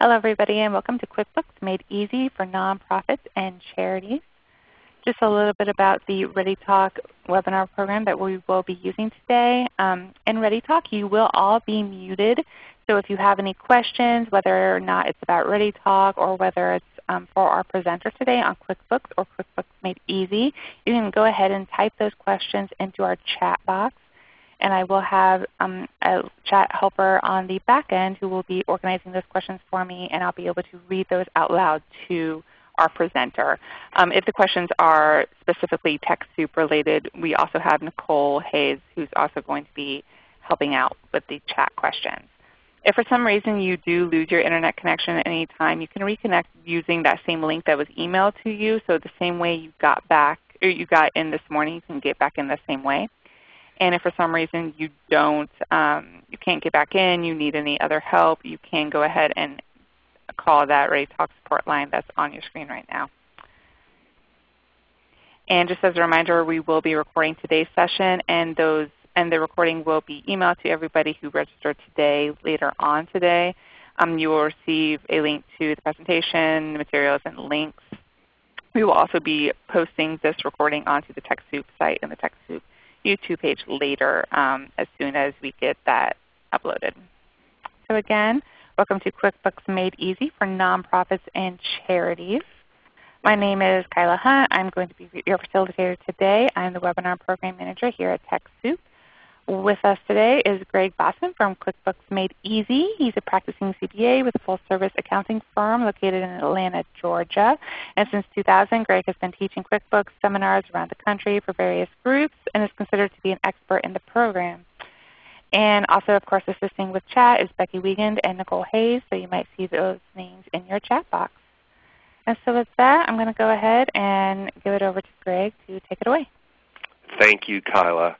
Hello everybody and welcome to QuickBooks Made Easy for Nonprofits and Charities. Just a little bit about the ReadyTalk webinar program that we will be using today. Um, in ReadyTalk you will all be muted. So if you have any questions, whether or not it's about ReadyTalk or whether it's um, for our presenter today on QuickBooks or QuickBooks Made Easy, you can go ahead and type those questions into our chat box and I will have um, a chat helper on the back end who will be organizing those questions for me, and I'll be able to read those out loud to our presenter. Um, if the questions are specifically TechSoup related, we also have Nicole Hayes who's also going to be helping out with the chat questions. If for some reason you do lose your Internet connection at any time, you can reconnect using that same link that was emailed to you. So the same way you got back, or you got in this morning, you can get back in the same way. And if for some reason you don't, um, you can't get back in, you need any other help, you can go ahead and call that ReadyTalk support line that's on your screen right now. And just as a reminder, we will be recording today's session, and those and the recording will be emailed to everybody who registered today later on today. Um, you will receive a link to the presentation, the materials, and links. We will also be posting this recording onto the TechSoup site and the TechSoup YouTube page later um, as soon as we get that uploaded. So again, welcome to QuickBooks Made Easy for Nonprofits and Charities. My name is Kyla Hunt. I'm going to be your facilitator today. I'm the Webinar Program Manager here at TechSoup. With us today is Greg Bosson from QuickBooks Made Easy. He's a practicing CPA with a full-service accounting firm located in Atlanta, Georgia. And since 2000, Greg has been teaching QuickBooks seminars around the country for various groups and is considered to be an expert in the program. And also, of course, assisting with chat is Becky Wiegand and Nicole Hayes, so you might see those names in your chat box. And so with that, I'm going to go ahead and give it over to Greg to take it away. Thank you, Kyla.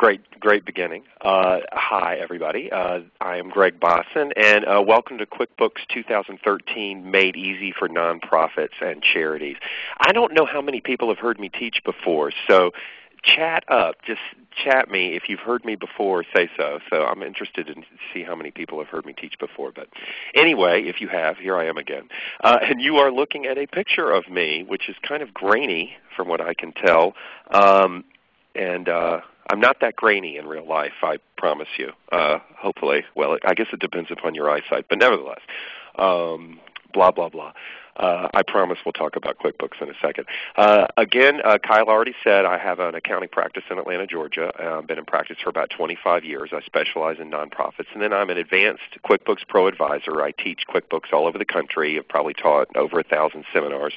Great, great beginning. Uh, hi, everybody. Uh, I am Greg Bosson, and uh, welcome to QuickBooks 2013 Made Easy for Nonprofits and Charities. I don't know how many people have heard me teach before, so chat up. Just chat me if you've heard me before. Say so. So I'm interested in see how many people have heard me teach before. But anyway, if you have, here I am again. Uh, and you are looking at a picture of me, which is kind of grainy from what I can tell. Um, and uh, I'm not that grainy in real life, I promise you. Uh, hopefully, well, I guess it depends upon your eyesight, but nevertheless, um, blah blah blah. Uh, I promise we'll talk about QuickBooks in a second. Uh, again, uh, Kyla already said I have an accounting practice in Atlanta, Georgia. I've been in practice for about 25 years. I specialize in nonprofits. And then I'm an advanced QuickBooks Pro advisor. I teach QuickBooks all over the country. I've probably taught over a thousand seminars.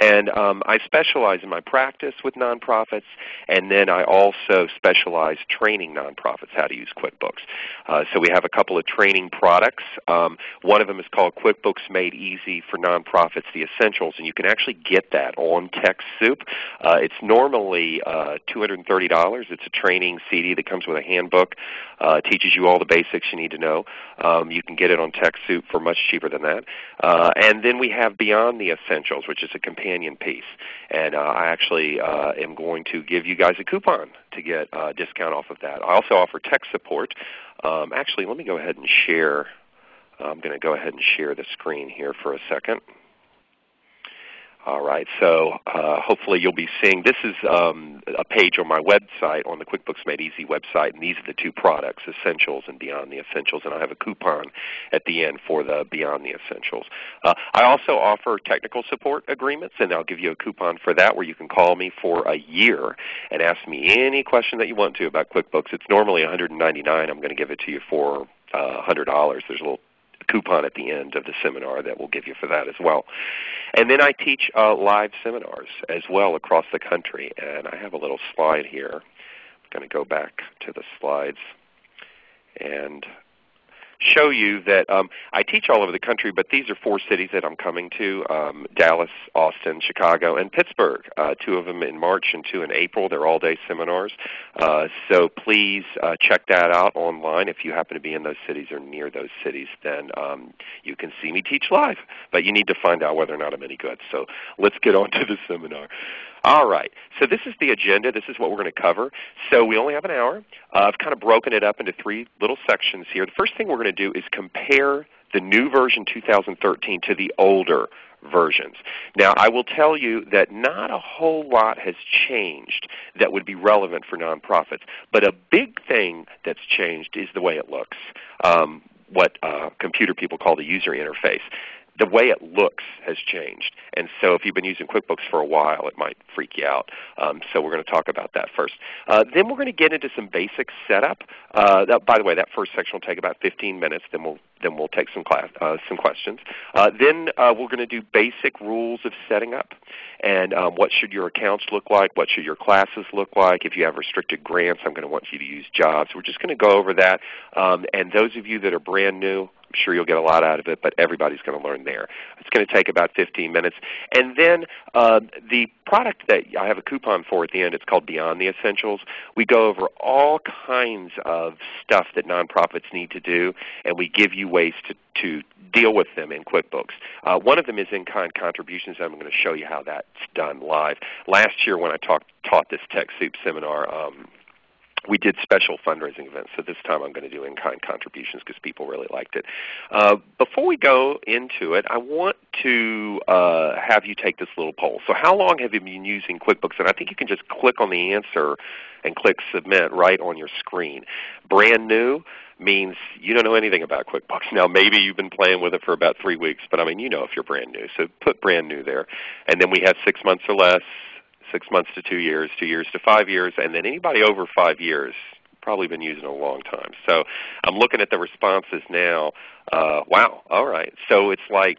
And um, I specialize in my practice with nonprofits, and then I also specialize training nonprofits how to use QuickBooks. Uh, so we have a couple of training products. Um, one of them is called QuickBooks Made Easy for Nonprofits, the Essentials, and you can actually get that on TechSoup. Uh, it's normally uh, $230. It's a training CD that comes with a handbook. Uh, teaches you all the basics you need to know. Um, you can get it on TechSoup for much cheaper than that. Uh, and then we have Beyond the Essentials, which is a companion piece. And uh, I actually uh, am going to give you guys a coupon to get a discount off of that. I also offer tech support. Um, actually, let me go ahead and share. I'm going to go ahead and share the screen here for a second. All right, so uh, hopefully you'll be seeing, this is um, a page on my website, on the QuickBooks Made Easy website, and these are the two products, Essentials and Beyond the Essentials, and I have a coupon at the end for the Beyond the Essentials. Uh, I also offer technical support agreements, and I'll give you a coupon for that where you can call me for a year and ask me any question that you want to about QuickBooks. It's normally 199. I'm going to give it to you for uh, $100. There's a little coupon at the end of the seminar that we'll give you for that as well. And then I teach uh, live seminars as well across the country. And I have a little slide here. I'm going to go back to the slides and show you that um, I teach all over the country, but these are four cities that I'm coming to, um, Dallas, Austin, Chicago, and Pittsburgh. Uh, two of them in March and two in April. They're all-day seminars. Uh, so please uh, check that out online. If you happen to be in those cities or near those cities, then um, you can see me teach live. But you need to find out whether or not I'm any good. So let's get on to the seminar. All right. So this is the agenda. This is what we're going to cover. So we only have an hour. Uh, I've kind of broken it up into three little sections here. The first thing we're going to do is compare the new version 2013 to the older versions. Now I will tell you that not a whole lot has changed that would be relevant for nonprofits, but a big thing that's changed is the way it looks, um, what uh, computer people call the user interface the way it looks has changed. And so if you've been using QuickBooks for a while, it might freak you out. Um, so we're going to talk about that first. Uh, then we're going to get into some basic setup. Uh, that, by the way, that first section will take about 15 minutes. Then we'll then we'll take some class, uh, some questions. Uh, then uh, we're going to do basic rules of setting up, and um, what should your accounts look like? What should your classes look like? If you have restricted grants, I'm going to want you to use jobs. We're just going to go over that. Um, and those of you that are brand new, I'm sure you'll get a lot out of it, but everybody's going to learn there. It's going to take about 15 minutes. And then uh, the product that I have a coupon for at the end, it's called Beyond the Essentials. We go over all kinds of stuff that nonprofits need to do, and we give you ways to, to deal with them in QuickBooks. Uh, one of them is in-kind contributions. I'm going to show you how that's done live. Last year when I talked, taught this TechSoup seminar, um, we did special fundraising events. So this time I'm going to do in-kind contributions because people really liked it. Uh, before we go into it, I want to uh, have you take this little poll. So how long have you been using QuickBooks? And I think you can just click on the answer and click Submit right on your screen. Brand new means you don't know anything about QuickBooks. Now maybe you've been playing with it for about three weeks, but I mean you know if you're brand new. So put brand new there. And then we have six months or less, six months to two years, two years to five years, and then anybody over five years probably been using it a long time. So I'm looking at the responses now. Uh, wow, all right. So it's like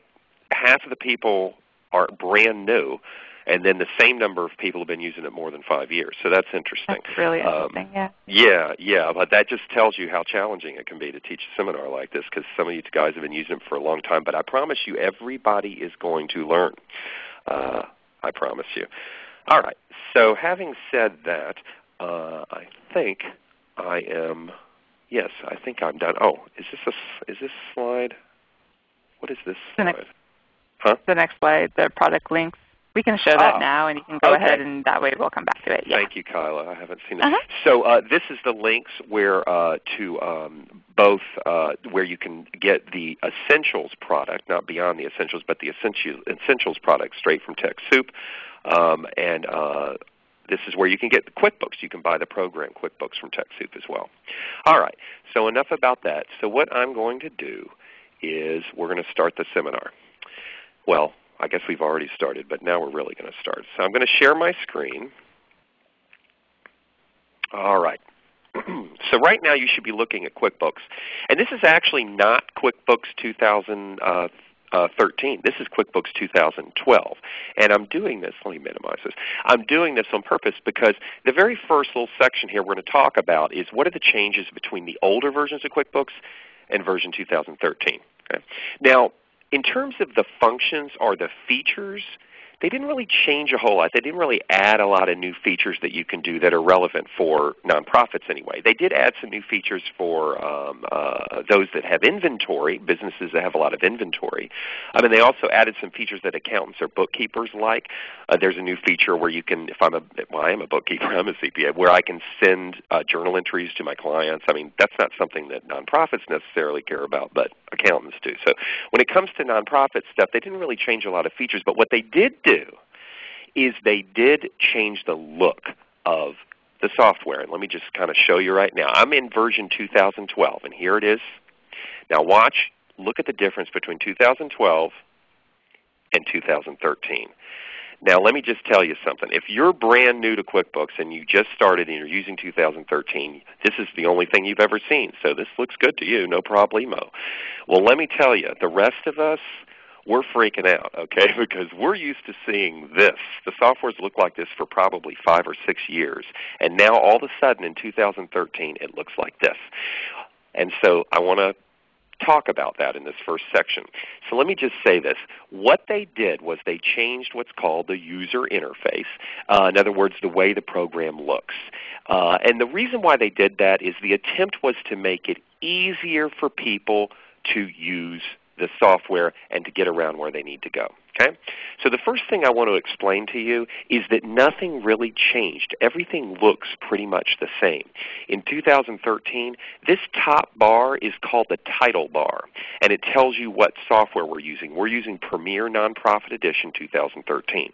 half of the people are brand new, and then the same number of people have been using it more than five years. So that's interesting. That's really um, interesting. Um, yeah. Yeah, yeah. But that just tells you how challenging it can be to teach a seminar like this because some of you guys have been using it for a long time. But I promise you, everybody is going to learn. Uh, I promise you. All right. So having said that, uh, I think I am. Yes, I think I'm done. Oh, is this a is this slide? What is this slide? the Next, huh? The next slide, the product links. We can show that ah, now, and you can go okay. ahead, and that way we'll come back to it. Yeah. Thank you, Kyla. I haven't seen it. Uh -huh. So uh, this is the links where uh, to um, both uh, where you can get the Essentials product, not Beyond the Essentials, but the Essentials, essentials product straight from TechSoup. Um, and uh, this is where you can get the QuickBooks. You can buy the program QuickBooks from TechSoup as well. All right, so enough about that. So what I'm going to do is we're going to start the seminar. Well, I guess we've already started, but now we're really going to start. So I'm going to share my screen. All right. so right now you should be looking at QuickBooks. And this is actually not QuickBooks 2013. Uh, uh, 13. This is QuickBooks 2012. And I'm doing this, let me minimize this. I'm doing this on purpose because the very first little section here we're going to talk about is what are the changes between the older versions of QuickBooks and version 2013. Okay? Now, in terms of the functions or the features they didn't really change a whole lot. They didn't really add a lot of new features that you can do that are relevant for nonprofits anyway. They did add some new features for um, uh, those that have inventory, businesses that have a lot of inventory. I mean, they also added some features that accountants or bookkeepers like. Uh, there's a new feature where you can, if I'm a, well, I am a bookkeeper, I'm a CPA, where I can send uh, journal entries to my clients. I mean, that's not something that nonprofits necessarily care about, but accountants do. So when it comes to nonprofit stuff, they didn't really change a lot of features, but what they did do is they did change the look of the software. And let me just kind of show you right now. I'm in version 2012, and here it is. Now watch, look at the difference between 2012 and 2013. Now let me just tell you something. If you're brand new to QuickBooks and you just started and you're using 2013, this is the only thing you've ever seen. So this looks good to you, no problemo. Well let me tell you, the rest of us, we're freaking out, okay, because we're used to seeing this. The softwares looked like this for probably five or six years. And now all of a sudden in 2013 it looks like this. And so I want to talk about that in this first section. So let me just say this. What they did was they changed what's called the user interface. Uh, in other words, the way the program looks. Uh, and the reason why they did that is the attempt was to make it easier for people to use the software and to get around where they need to go. Okay? So the first thing I want to explain to you is that nothing really changed. Everything looks pretty much the same. In 2013, this top bar is called the title bar, and it tells you what software we're using. We're using Premier Nonprofit Edition 2013.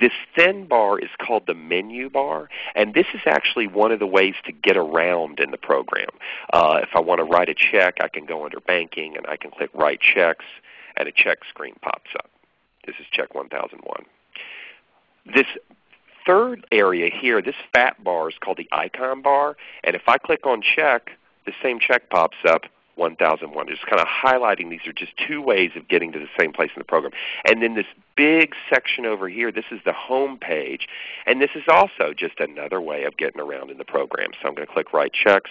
This thin bar is called the menu bar, and this is actually one of the ways to get around in the program. Uh, if I want to write a check, I can go under Banking, and I can click Write Checks, and a check screen pops up. This is check 1001. This third area here, this fat bar is called the icon bar. And if I click on check, the same check pops up 1001. Just kind of highlighting these are just two ways of getting to the same place in the program. And then this big section over here, this is the home page. And this is also just another way of getting around in the program. So I'm going to click Write Checks.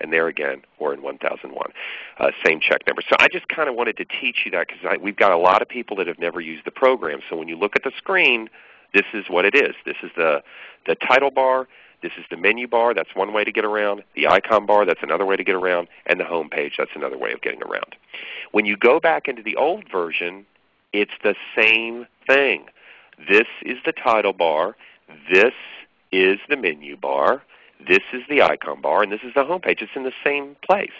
And there again, we're in 1001. Uh, same check number. So I just kind of wanted to teach you that because we've got a lot of people that have never used the program. So when you look at the screen, this is what it is. This is the, the title bar. This is the menu bar. That's one way to get around. The icon bar, that's another way to get around. And the home page, that's another way of getting around. When you go back into the old version, it's the same thing. This is the title bar. This is the menu bar. This is the icon bar, and this is the home page. It's in the same place.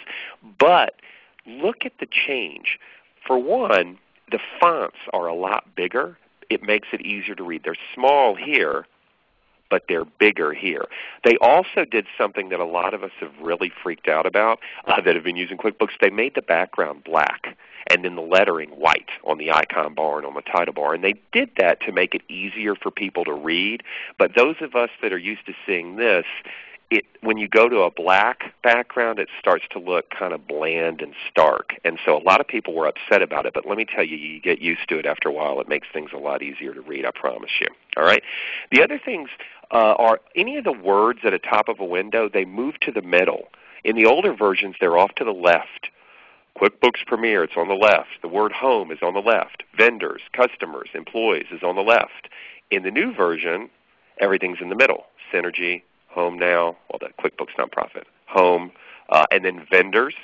But look at the change. For one, the fonts are a lot bigger. It makes it easier to read. They're small here, but they're bigger here. They also did something that a lot of us have really freaked out about uh, that have been using QuickBooks. They made the background black and then the lettering white on the icon bar and on the title bar. And they did that to make it easier for people to read. But those of us that are used to seeing this, it, when you go to a black background, it starts to look kind of bland and stark. And so a lot of people were upset about it. But let me tell you, you get used to it after a while. It makes things a lot easier to read, I promise you. All right? The other things uh, are any of the words at the top of a window, they move to the middle. In the older versions, they're off to the left. QuickBooks Premier, it's on the left. The word home is on the left. Vendors, customers, employees is on the left. In the new version, everything's in the middle. Synergy, Home Now, well, the QuickBooks Nonprofit, Home, uh, and then vendors,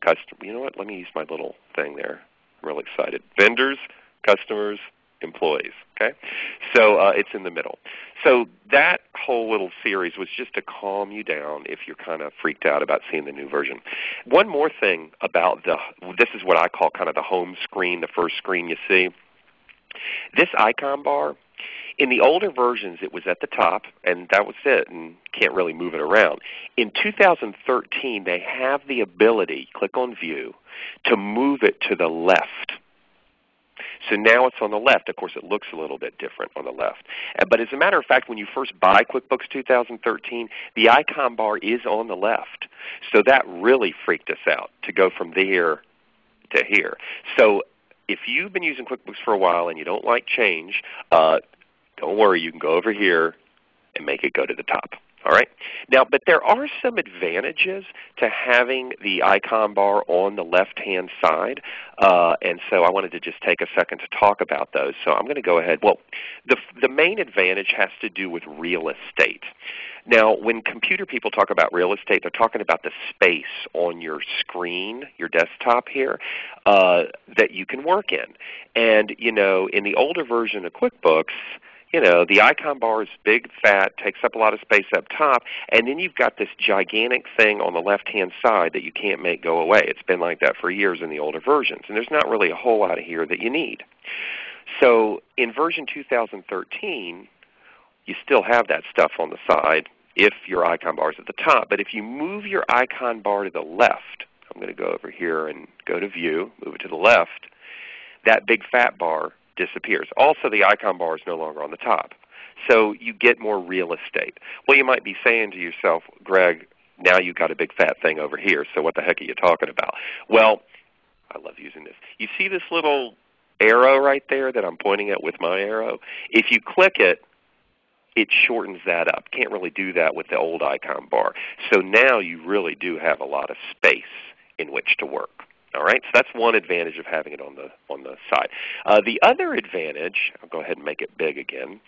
custom. You know what? Let me use my little thing there. I'm real excited. Vendors, customers, employees. Okay, so uh, it's in the middle. So that whole little series was just to calm you down if you're kind of freaked out about seeing the new version. One more thing about the this is what I call kind of the home screen, the first screen you see. This icon bar in the older versions, it was at the top, and that was it, and can't really move it around. In 2013, they have the ability, click on View, to move it to the left. So now it's on the left. Of course, it looks a little bit different on the left. But as a matter of fact, when you first buy QuickBooks 2013, the icon bar is on the left. So that really freaked us out to go from there to here. So if you've been using QuickBooks for a while and you don't like change, uh, don't worry, you can go over here and make it go to the top. All right. Now, but there are some advantages to having the icon bar on the left-hand side, uh, and so I wanted to just take a second to talk about those. So I'm going to go ahead. Well, the the main advantage has to do with real estate. Now, when computer people talk about real estate, they're talking about the space on your screen, your desktop here, uh, that you can work in. And you know, in the older version of QuickBooks you know, the icon bar is big, fat, takes up a lot of space up top, and then you've got this gigantic thing on the left-hand side that you can't make go away. It's been like that for years in the older versions, and there's not really a whole lot of here that you need. So in version 2013, you still have that stuff on the side if your icon bar is at the top. But if you move your icon bar to the left, I'm going to go over here and go to View, move it to the left, that big fat bar disappears. Also, the icon bar is no longer on the top. So you get more real estate. Well, you might be saying to yourself, Greg, now you've got a big fat thing over here, so what the heck are you talking about? Well, I love using this. You see this little arrow right there that I'm pointing at with my arrow? If you click it, it shortens that up. Can't really do that with the old icon bar. So now you really do have a lot of space in which to work. All right, so that's one advantage of having it on the on the side. Uh, the other advantage, I'll go ahead and make it big again,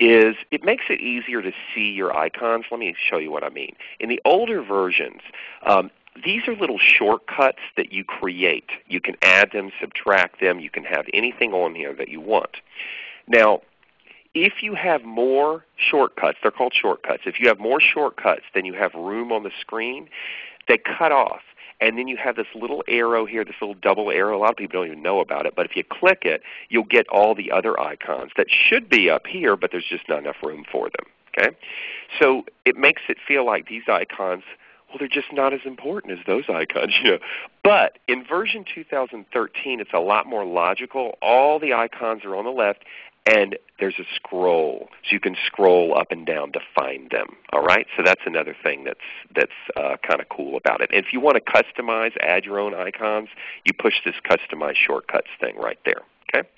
is it makes it easier to see your icons. Let me show you what I mean. In the older versions, um, these are little shortcuts that you create. You can add them, subtract them. You can have anything on here that you want. Now, if you have more shortcuts, they're called shortcuts. If you have more shortcuts than you have room on the screen, they cut off. And then you have this little arrow here, this little double arrow. A lot of people don't even know about it. But if you click it, you'll get all the other icons that should be up here, but there's just not enough room for them. Okay? So it makes it feel like these icons, well, they're just not as important as those icons. You know? But in version 2013, it's a lot more logical. All the icons are on the left, and there's a scroll, so you can scroll up and down to find them. All right, so that's another thing that's that's uh, kind of cool about it. And if you want to customize, add your own icons, you push this customize shortcuts thing right there. Okay.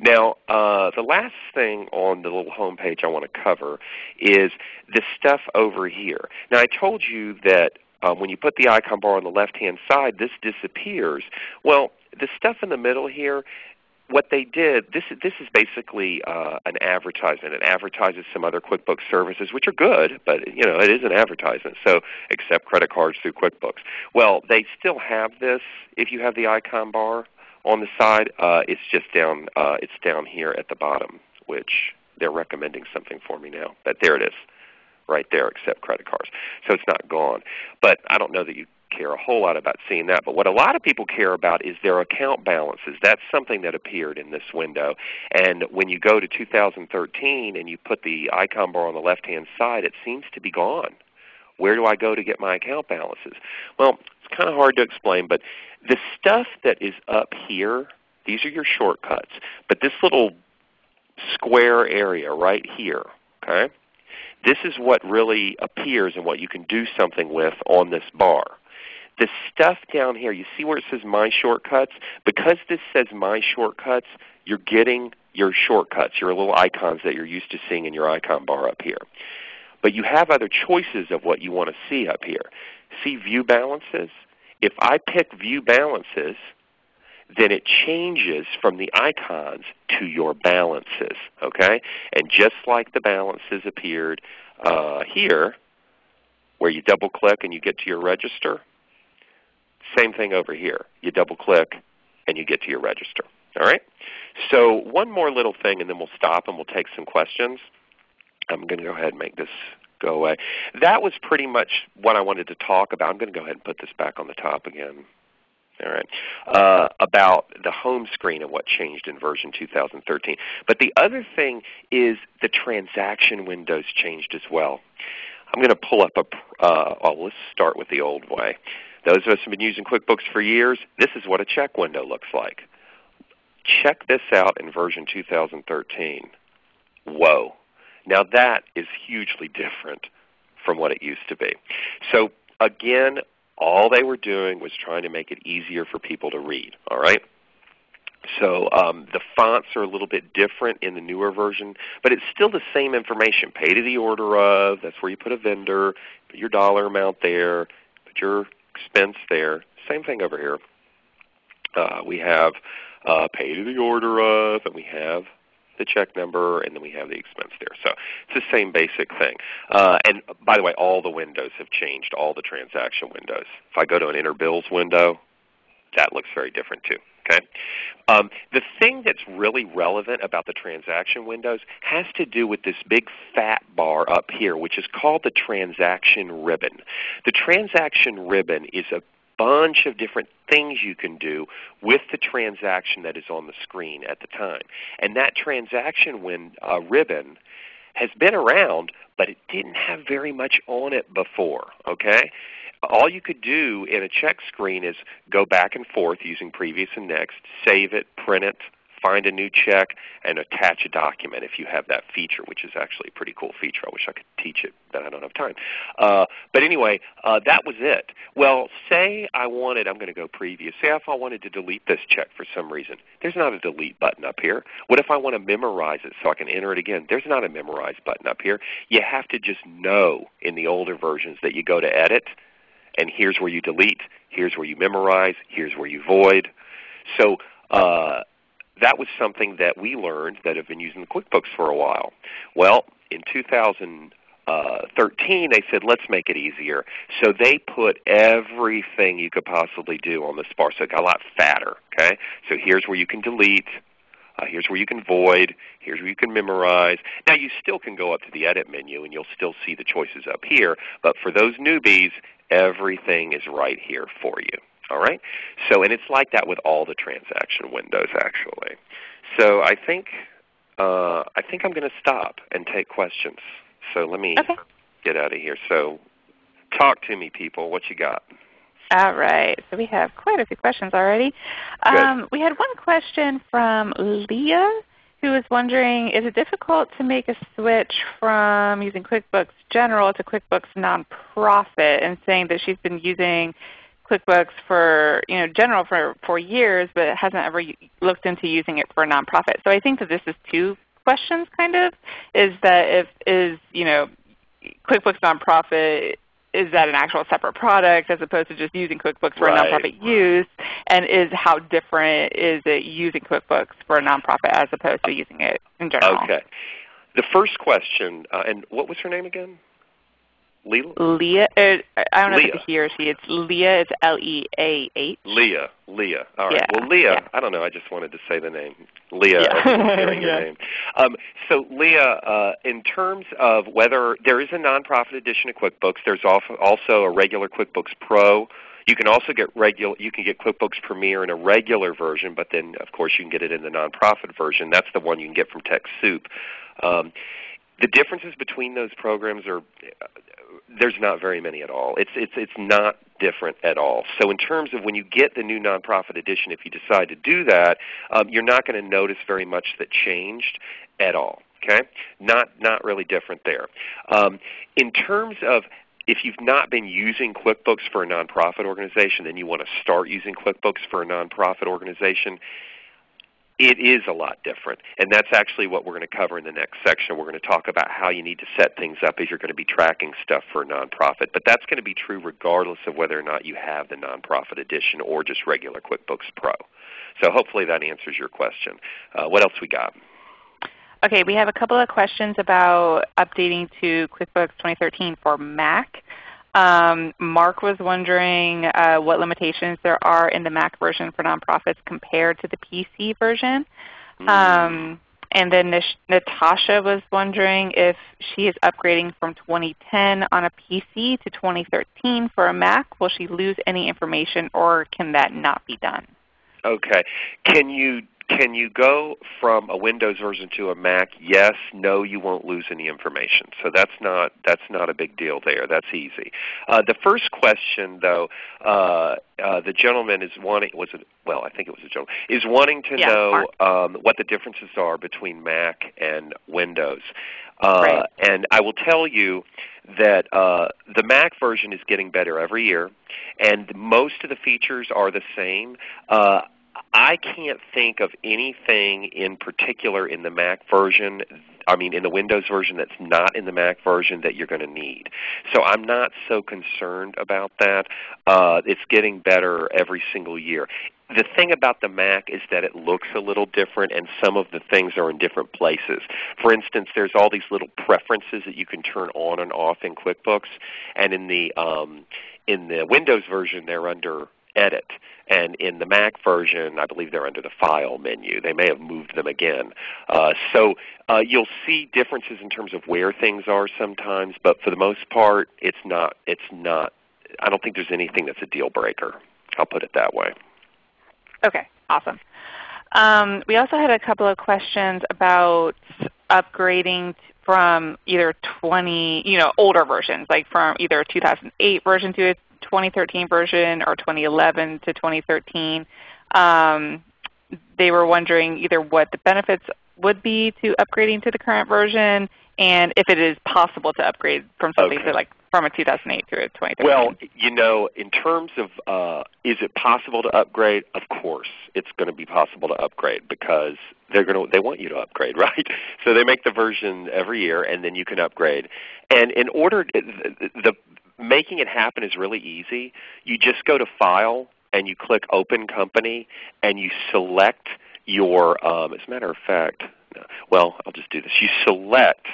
Now, uh, the last thing on the little home page I want to cover is the stuff over here. Now, I told you that um, when you put the icon bar on the left-hand side, this disappears. Well, the stuff in the middle here, what they did, this, this is basically uh, an advertisement. It advertises some other QuickBooks services, which are good, but you know it is an advertisement. So accept credit cards through QuickBooks. Well, they still have this if you have the icon bar on the side. Uh, it's just down. Uh, it's down here at the bottom, which they're recommending something for me now. But there it is, right there. Accept credit cards. So it's not gone. But I don't know that you care a whole lot about seeing that. But what a lot of people care about is their account balances. That's something that appeared in this window. And when you go to 2013 and you put the icon bar on the left-hand side, it seems to be gone. Where do I go to get my account balances? Well, it's kind of hard to explain, but the stuff that is up here, these are your shortcuts. But this little square area right here, okay? This is what really appears and what you can do something with on this bar. The stuff down here, you see where it says My Shortcuts? Because this says My Shortcuts, you're getting your shortcuts, your little icons that you're used to seeing in your icon bar up here. But you have other choices of what you want to see up here. See View Balances? If I pick View Balances, then it changes from the icons to your balances. Okay? And just like the balances appeared uh, here, where you double click and you get to your register, same thing over here. You double click and you get to your register. All right? So one more little thing and then we'll stop and we'll take some questions. I'm going to go ahead and make this go away. That was pretty much what I wanted to talk about. I'm going to go ahead and put this back on the top again. All right, uh, about the home screen and what changed in version 2013. But the other thing is the transaction windows changed as well. I'm going to pull up a, uh, well let's start with the old way. Those of us who have been using QuickBooks for years, this is what a check window looks like. Check this out in version 2013. Whoa. Now that is hugely different from what it used to be. So again, all they were doing was trying to make it easier for people to read. All right? So um, the fonts are a little bit different in the newer version, but it's still the same information. Pay to the order of, that's where you put a vendor, put your dollar amount there, put your expense there. Same thing over here. Uh, we have uh, pay to the order of, and we have the check number, and then we have the expense there. So it's the same basic thing. Uh, and by the way, all the windows have changed, all the transaction windows. If I go to an enter bills window, that looks very different too. Okay? Um, the thing that's really relevant about the transaction windows has to do with this big fat bar up here, which is called the transaction ribbon. The transaction ribbon is a bunch of different things you can do with the transaction that is on the screen at the time. And that transaction win, uh, ribbon has been around, but it didn't have very much on it before. Okay? All you could do in a check screen is go back and forth using previous and next, save it, print it, find a new check, and attach a document if you have that feature, which is actually a pretty cool feature. I wish I could teach it, but I don't have time. Uh, but anyway, uh, that was it. Well, say I wanted, I'm going to go previous. Say if I wanted to delete this check for some reason. There's not a delete button up here. What if I want to memorize it so I can enter it again? There's not a memorize button up here. You have to just know in the older versions that you go to edit, and here's where you delete, here's where you memorize, here's where you void. So uh, that was something that we learned that have been using QuickBooks for a while. Well, in 2013, uh, 13, they said, let's make it easier. So they put everything you could possibly do on the bar. So it got a lot fatter. Okay? So here's where you can delete. Uh, here's where you can void. Here's where you can memorize. Now you still can go up to the edit menu and you'll still see the choices up here. But for those newbies, everything is right here for you. All right? So, and it's like that with all the transaction windows actually. So I think, uh, I think I'm going to stop and take questions. So let me okay. get out of here. So talk to me people. What you got? All right. So we have quite a few questions already. Um, we had one question from Leah who was wondering, is it difficult to make a switch from using QuickBooks General to QuickBooks Nonprofit and saying that she's been using QuickBooks for you know general for for years, but hasn't ever looked into using it for a nonprofit. So I think that this is two questions, kind of, is that if is you know QuickBooks Nonprofit is that an actual separate product as opposed to just using QuickBooks for right. a nonprofit use? And is how different is it using QuickBooks for a nonprofit as opposed to using it in general? Okay. The first question, uh, and what was her name again? Leah? Leah. Uh, I don't know Leah. if it's he or she. It's Leah. It's L-E-A-H. Leah. Leah. All right. Yeah. Well, Leah, yeah. I don't know. I just wanted to say the name. Leah. Yeah. hearing your name. Um, so Leah, uh, in terms of whether there is a nonprofit edition of QuickBooks, there's also also a regular QuickBooks Pro. You can also get regular. You can get QuickBooks Premier in a regular version, but then of course you can get it in the nonprofit version. That's the one you can get from TechSoup. Um, the differences between those programs are there's not very many at all. It's it's it's not different at all. So in terms of when you get the new nonprofit edition, if you decide to do that, um, you're not going to notice very much that changed at all. Okay, not not really different there. Um, in terms of if you've not been using QuickBooks for a nonprofit organization, then you want to start using QuickBooks for a nonprofit organization it is a lot different. And that's actually what we're going to cover in the next section. We're going to talk about how you need to set things up as you're going to be tracking stuff for a nonprofit. But that's going to be true regardless of whether or not you have the nonprofit edition or just regular QuickBooks Pro. So hopefully that answers your question. Uh, what else we got? Okay, we have a couple of questions about updating to QuickBooks 2013 for Mac. Um, Mark was wondering uh, what limitations there are in the Mac version for nonprofits compared to the PC version. Mm. Um, and then Nish Natasha was wondering if she is upgrading from 2010 on a PC to 2013 for a Mac. Will she lose any information or can that not be done? Okay. Can you can you go from a Windows version to a Mac? Yes. No. You won't lose any information. So that's not that's not a big deal there. That's easy. Uh, the first question, though, uh, uh, the gentleman is wanting was it well I think it was a gentleman is wanting to Yeah, know um, what the differences are between Mac and Windows. Uh, Right. And I will tell you that uh, the Mac version is getting better every year, and most of the features are the same. I can't think of anything in particular in the Mac version, I mean in the Windows version that's not in the Mac version that you're going to need. So I'm not so concerned about that. Uh, it's getting better every single year. The thing about the Mac is that it looks a little different and some of the things are in different places. For instance, there's all these little preferences that you can turn on and off in QuickBooks, and in the um, in the Windows version they're under Edit. And in the Mac version, I believe they're under the File menu. They may have moved them again. Uh, so uh, you'll see differences in terms of where things are sometimes, but for the most part, it's not. It's not. I don't think there's anything that's a deal breaker. I'll put it that way. Okay, awesome. Um, we also had a couple of questions about upgrading from either 20, you know, older versions, like from either a 2008 version to 2013 version or 2011 to 2013. Um, they were wondering either what the benefits would be to upgrading to the current version and if it is possible to upgrade from something Okay. to like from a 2008 to a 2013. Well, you know, in terms of uh, is it possible to upgrade? Of course, it's going to be possible to upgrade because they're going to they want you to upgrade, right? So they make the version every year, and then you can upgrade. And in order, the, the making it happen is really easy. You just go to File and you click Open Company, and you select your. Um, as a matter of fact, well, I'll just do this. You select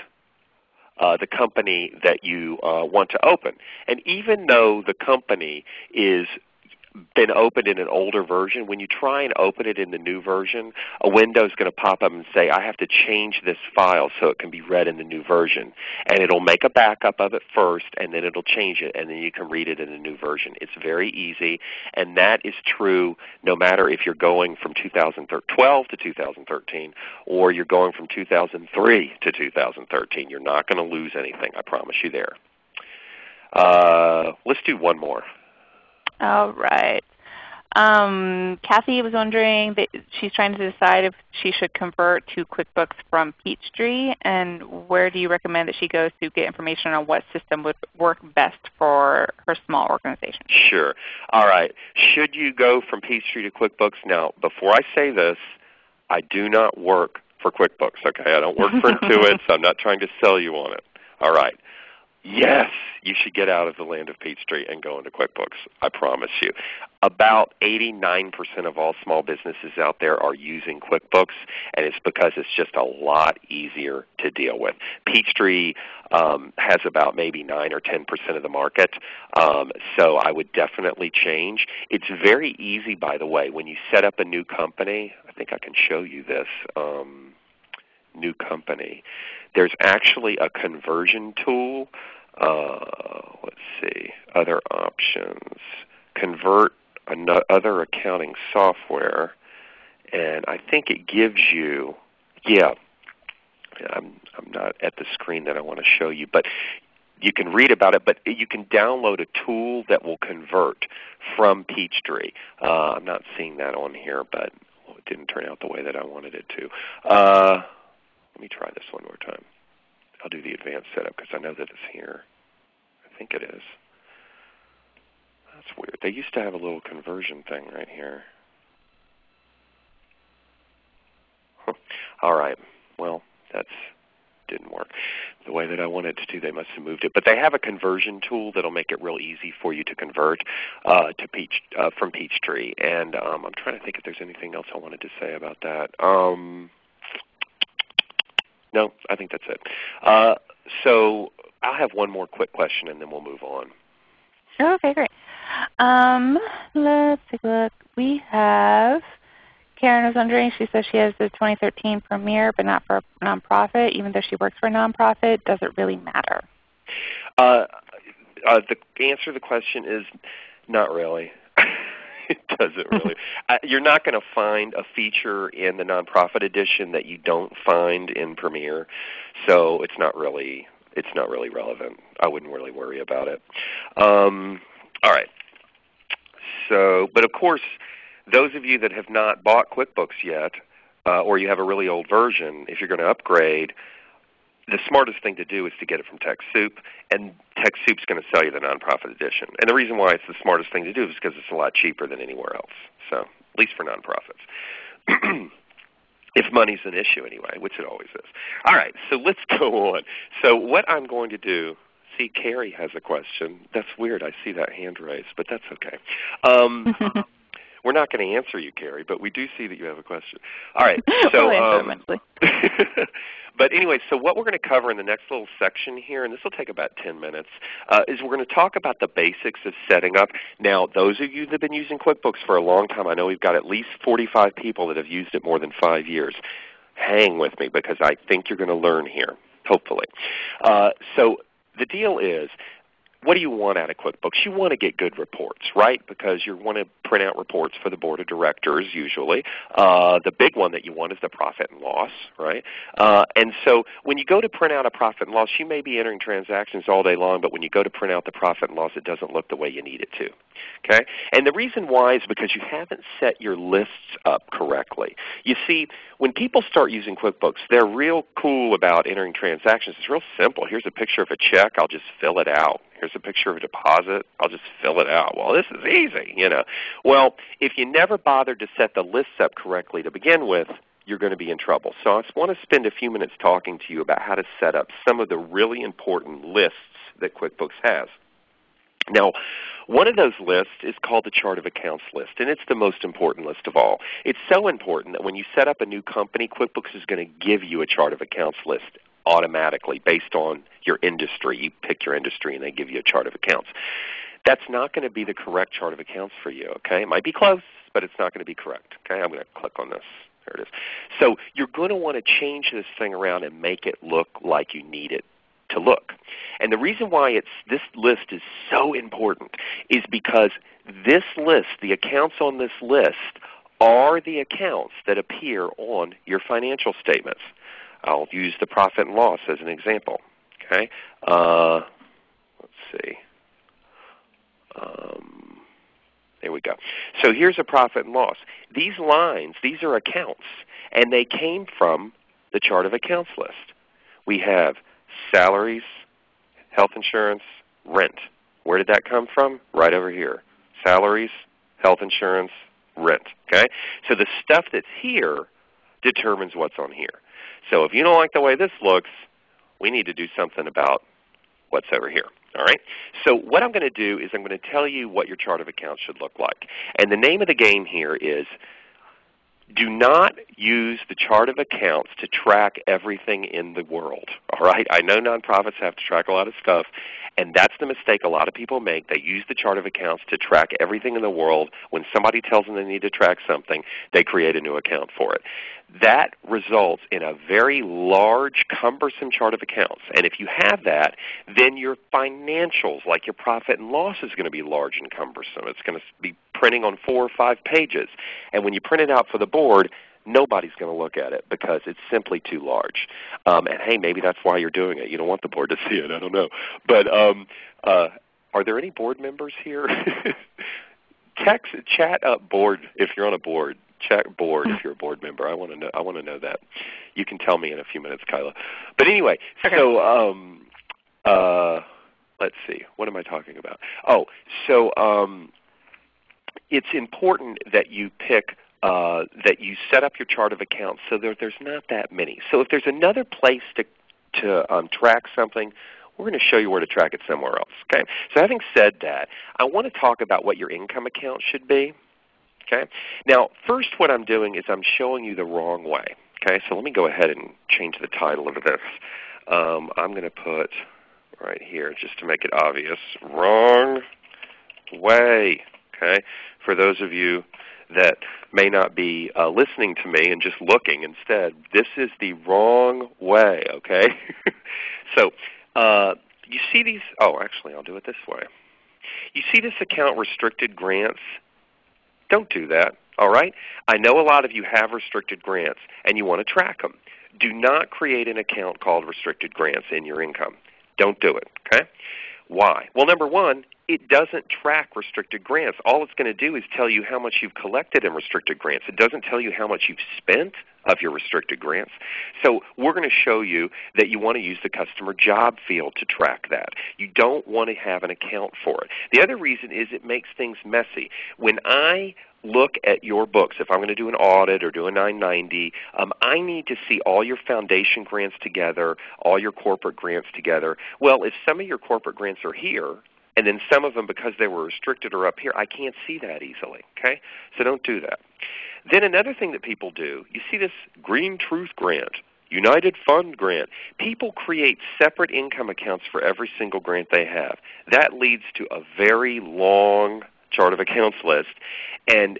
uh, the company that you uh, want to open. And even though the company is been opened in an older version, when you try and open it in the new version, a window is going to pop up and say, I have to change this file so it can be read in the new version. And it will make a backup of it first, and then it will change it, and then you can read it in the new version. It's very easy, and that is true no matter if you're going from 2012 to 2013 or you're going from 2003 to 2013. You're not going to lose anything, I promise you there. Uh, let's do one more. All right. Um, Kathy was wondering that she's trying to decide if she should convert to QuickBooks from Peachtree, and where do you recommend that she goes to get information on what system would work best for her small organization? Sure. All right. Should you go from Peachtree to QuickBooks? Now, before I say this, I do not work for QuickBooks. Okay, I don't work for Intuit, so I'm not trying to sell you on it. All right. Yes, you should get out of the land of Peachtree and go into QuickBooks. I promise you. About 89% of all small businesses out there are using QuickBooks, and it's because it's just a lot easier to deal with. Peachtree um, has about maybe 9 or 10% of the market, um, so I would definitely change. It's very easy, by the way, when you set up a new company. I think I can show you this. Um, new company. There's actually a conversion tool uh, let's see, other options, convert other accounting software, and I think it gives you, yeah, I'm, I'm not at the screen that I want to show you, but you can read about it, but you can download a tool that will convert from Peachtree. Uh, I'm not seeing that on here, but it didn't turn out the way that I wanted it to. Uh, let me try this one more time. I'll do the advanced setup because I know that it's here. I think it is. That's weird. They used to have a little conversion thing right here. All right. Well, that's didn't work the way that I wanted to do. They must have moved it. But they have a conversion tool that will make it real easy for you to convert uh, to Peach uh, from Peachtree. And um, I'm trying to think if there's anything else I wanted to say about that. Um, no, I think that's it. Uh, so I'll have one more quick question and then we'll move on. Okay, great. Um, let's take a look. We have Karen was wondering, she says she has the 2013 Premier, but not for a nonprofit. Even though she works for a nonprofit, does it really matter? Uh, uh, the answer to the question is not really. It doesn't really. uh, you're not going to find a feature in the nonprofit edition that you don't find in Premier, so it's not really it's not really relevant. I wouldn't really worry about it. Um, all right. So, but of course, those of you that have not bought QuickBooks yet, uh, or you have a really old version, if you're going to upgrade, the smartest thing to do is to get it from TechSoup, and TechSoup's going to sell you the nonprofit edition. And the reason why it's the smartest thing to do is because it's a lot cheaper than anywhere else. So, at least for nonprofits. if money's an issue anyway, which it always is. All right, so let's go on. So what I'm going to do, see Carrie has a question. That's weird. I see that hand raised, but that's okay. Um, we're not going to answer you, Carrie, but we do see that you have a question. All right, so um, But anyway, so what we're going to cover in the next little section here, and this will take about 10 minutes, uh, is we're going to talk about the basics of setting up. Now, those of you that have been using QuickBooks for a long time, I know we've got at least 45 people that have used it more than five years. Hang with me because I think you're going to learn here, hopefully. Uh, so the deal is what do you want out of QuickBooks? You want to get good reports, right? Because you want to print out reports for the board of directors usually. Uh, the big one that you want is the profit and loss, right? Uh, and so when you go to print out a profit and loss, you may be entering transactions all day long, but when you go to print out the profit and loss, it doesn't look the way you need it to. Okay? And the reason why is because you haven't set your lists up correctly. You see, when people start using QuickBooks, they're real cool about entering transactions. It's real simple. Here's a picture of a check. I'll just fill it out. Here's a picture of a deposit. I'll just fill it out. Well, this is easy, you know. Well, if you never bothered to set the lists up correctly to begin with, you're going to be in trouble. So I just want to spend a few minutes talking to you about how to set up some of the really important lists that QuickBooks has. Now, one of those lists is called the Chart of Accounts list, and it's the most important list of all. It's so important that when you set up a new company, QuickBooks is going to give you a Chart of Accounts list automatically based on your industry. You pick your industry and they give you a chart of accounts. That's not going to be the correct chart of accounts for you. Okay, It might be close, but it's not going to be correct. Okay, I'm going to click on this. There it is. So you're going to want to change this thing around and make it look like you need it to look. And the reason why it's, this list is so important is because this list, the accounts on this list, are the accounts that appear on your financial statements. I'll use the profit and loss as an example. Okay, uh, let's see. Um, there we go. So here's a profit and loss. These lines, these are accounts, and they came from the chart of accounts list. We have salaries, health insurance, rent. Where did that come from? Right over here. Salaries, health insurance, rent. Okay? So the stuff that's here determines what's on here. So if you don't like the way this looks, we need to do something about what's over here. All right? So what I'm going to do is I'm going to tell you what your chart of accounts should look like. And the name of the game here is do not use the chart of accounts to track everything in the world. All right? I know nonprofits have to track a lot of stuff, and that's the mistake a lot of people make. They use the chart of accounts to track everything in the world. When somebody tells them they need to track something, they create a new account for it. That results in a very large, cumbersome chart of accounts. And if you have that, then your financials, like your profit and loss, is going to be large and cumbersome. It's going to be printing on four or five pages. And when you print it out for the board, nobody's going to look at it because it's simply too large. Um, and hey, maybe that's why you're doing it. You don't want the board to see it. I don't know. But um, uh, are there any board members here? Text, chat up board if you're on a board. Chat board if you're a board member. I want to know. I want to know that. You can tell me in a few minutes, Kyla. But anyway, okay. so um, uh, let's see. What am I talking about? Oh, so um, it's important that you pick uh, that you set up your chart of accounts so that there's not that many. So if there's another place to, to um, track something, we're going to show you where to track it somewhere else. Okay? So having said that, I want to talk about what your income account should be. Okay? Now, first what I'm doing is I'm showing you the wrong way. Okay? So let me go ahead and change the title of this. Um, I'm going to put right here, just to make it obvious, wrong way. Okay? For those of you that may not be uh, listening to me and just looking instead. This is the wrong way, okay? so uh, you see these, oh actually I'll do it this way. You see this account restricted grants? Don't do that, all right? I know a lot of you have restricted grants and you want to track them. Do not create an account called restricted grants in your income. Don't do it, okay? Why? Well, number one, it doesn't track restricted grants. All it's going to do is tell you how much you've collected in restricted grants. It doesn't tell you how much you've spent of your restricted grants. So we're going to show you that you want to use the customer job field to track that. You don't want to have an account for it. The other reason is it makes things messy. When I look at your books, if I'm going to do an audit or do a 990, um, I need to see all your foundation grants together, all your corporate grants together. Well, if some of your corporate grants are here, and then some of them, because they were restricted, are up here. I can't see that easily. Okay, so don't do that. Then another thing that people do, you see this Green Truth Grant, United Fund Grant. People create separate income accounts for every single grant they have. That leads to a very long chart of accounts list, and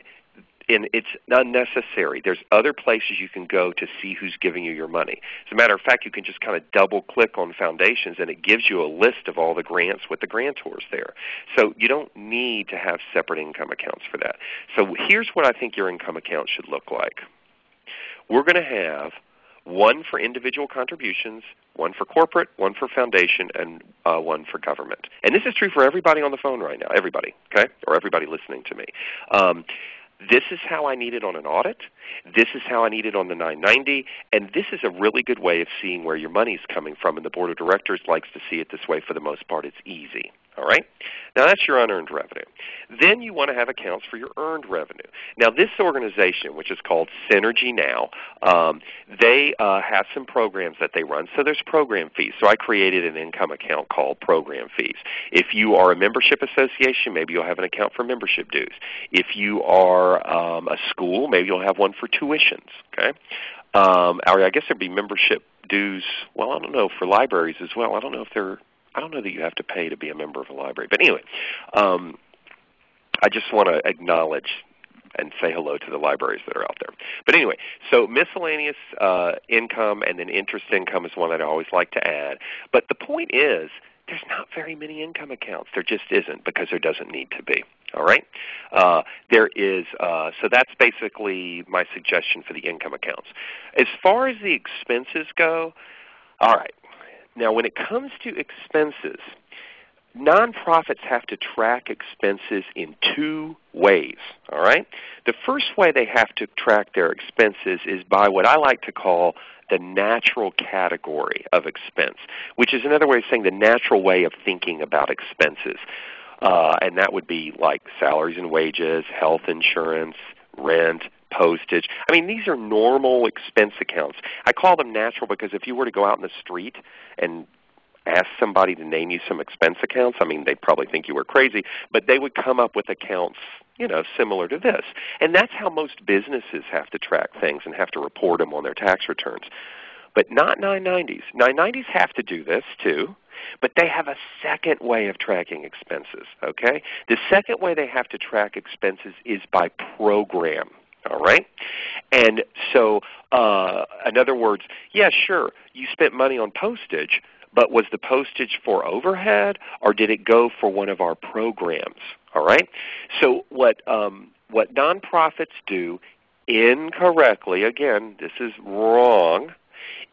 and it's unnecessary. There's other places you can go to see who's giving you your money. As a matter of fact, you can just kind of double click on foundations and it gives you a list of all the grants with the grantors there. So you don't need to have separate income accounts for that. So here's what I think your income account should look like. We're going to have one for individual contributions, one for corporate, one for foundation, and uh, one for government. And this is true for everybody on the phone right now, everybody, okay, or everybody listening to me. Um, this is how I need it on an audit. This is how I need it on the 990. And this is a really good way of seeing where your money is coming from. And the Board of Directors likes to see it this way for the most part. It's easy. All right? Now that's your unearned revenue. Then you want to have accounts for your earned revenue. Now this organization, which is called Synergy Now, um, they uh, have some programs that they run. So there's program fees. So I created an income account called program fees. If you are a membership association, maybe you'll have an account for membership dues. If you are um, a school, maybe you'll have one for tuitions. Okay? Um, I guess there'd be membership dues. Well, I don't know for libraries as well. I don't know if they're. I don't know that you have to pay to be a member of a library. But anyway, um, I just want to acknowledge and say hello to the libraries that are out there. But anyway, so miscellaneous uh, income and then interest income is one that I always like to add. But the point is, there's not very many income accounts. There just isn't because there doesn't need to be. All right. Uh, there is. Uh, so that's basically my suggestion for the income accounts. As far as the expenses go, all right. Now, when it comes to expenses, nonprofits have to track expenses in two ways. All right. The first way they have to track their expenses is by what I like to call the natural category of expense, which is another way of saying the natural way of thinking about expenses. Uh, and that would be like salaries and wages, health insurance, rent, postage. I mean, these are normal expense accounts. I call them natural because if you were to go out in the street and ask somebody to name you some expense accounts, I mean, they'd probably think you were crazy, but they would come up with accounts you know, similar to this. And that's how most businesses have to track things and have to report them on their tax returns. But not 990s. 990s have to do this too, but they have a second way of tracking expenses. Okay, the second way they have to track expenses is by program. All right, and so uh, in other words, yeah, sure, you spent money on postage, but was the postage for overhead or did it go for one of our programs? All right. So what um, what nonprofits do incorrectly, again, this is wrong,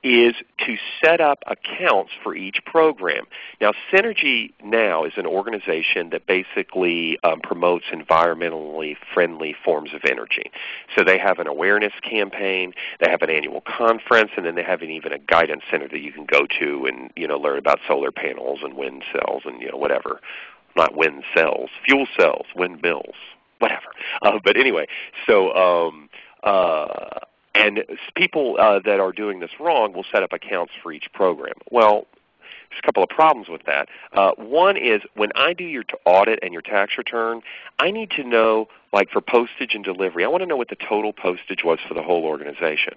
is to set up accounts for each program. Now Synergy Now is an organization that basically um, promotes environmentally friendly forms of energy. So they have an awareness campaign, they have an annual conference, and then they have an, even a guidance center that you can go to and you know learn about solar panels and wind cells and you know whatever. Not wind cells, fuel cells, windmills, whatever. Uh, but anyway, so um, uh, and people uh, that are doing this wrong will set up accounts for each program. Well, there's a couple of problems with that. Uh, one is when I do your audit and your tax return, I need to know, like for postage and delivery, I want to know what the total postage was for the whole organization.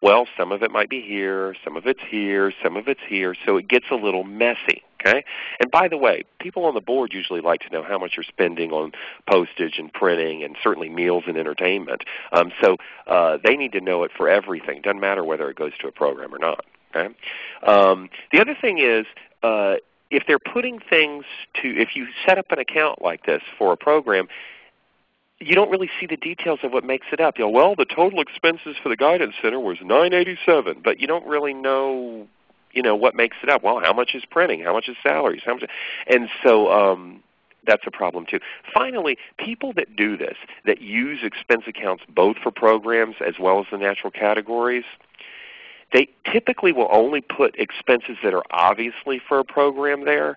Well, some of it might be here, some of it's here, some of it's here, so it gets a little messy. Okay? And by the way, people on the board usually like to know how much you're spending on postage and printing and certainly meals and entertainment. Um, so uh, they need to know it for everything. Doesn't matter whether it goes to a program or not. Okay? Um, the other thing is uh, if they're putting things to, if you set up an account like this for a program, you don't really see the details of what makes it up. You know, well, the total expenses for the guidance center was 987, but you don't really know you know, what makes it up? Well, how much is printing? How much is salaries? How much? And so um, that's a problem too. Finally, people that do this, that use expense accounts both for programs as well as the natural categories, they typically will only put expenses that are obviously for a program there.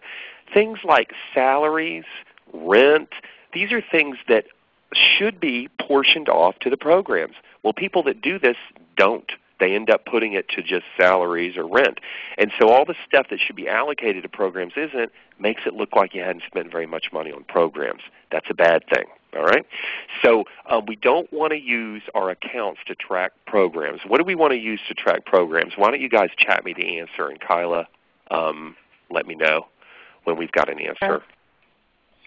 Things like salaries, rent, these are things that should be portioned off to the programs. Well, people that do this don't they end up putting it to just salaries or rent. And so all the stuff that should be allocated to programs isn't, makes it look like you hadn't spent very much money on programs. That's a bad thing. All right? So um, we don't want to use our accounts to track programs. What do we want to use to track programs? Why don't you guys chat me the answer, and Kyla, um, let me know when we've got an answer. Sure.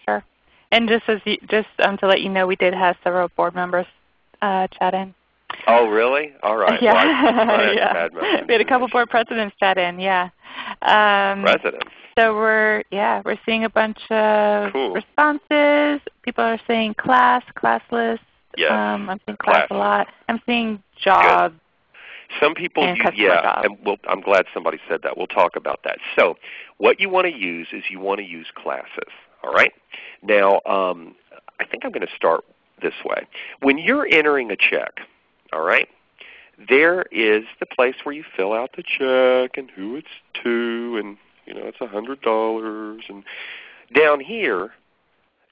sure. And just as you, just um, to let you know, we did have several board members uh, chat in. Oh, really? All right. Yeah. Well, yeah. We had a couple board presidents chat in. Yeah. Um, presidents. So we're yeah we're seeing a bunch of cool. responses. People are saying class, classless. Yes. Um, I'm seeing class, class, a lot. I'm seeing job. Good. Some people, and use, yeah, job. and we'll, I'm glad somebody said that. We'll talk about that. So, what you want to use is you want to use classes. All right. Now, um, I think I'm going to start this way. When you're entering a check, all right? There is the place where you fill out the check and who it's to and you know it's a hundred dollars and down here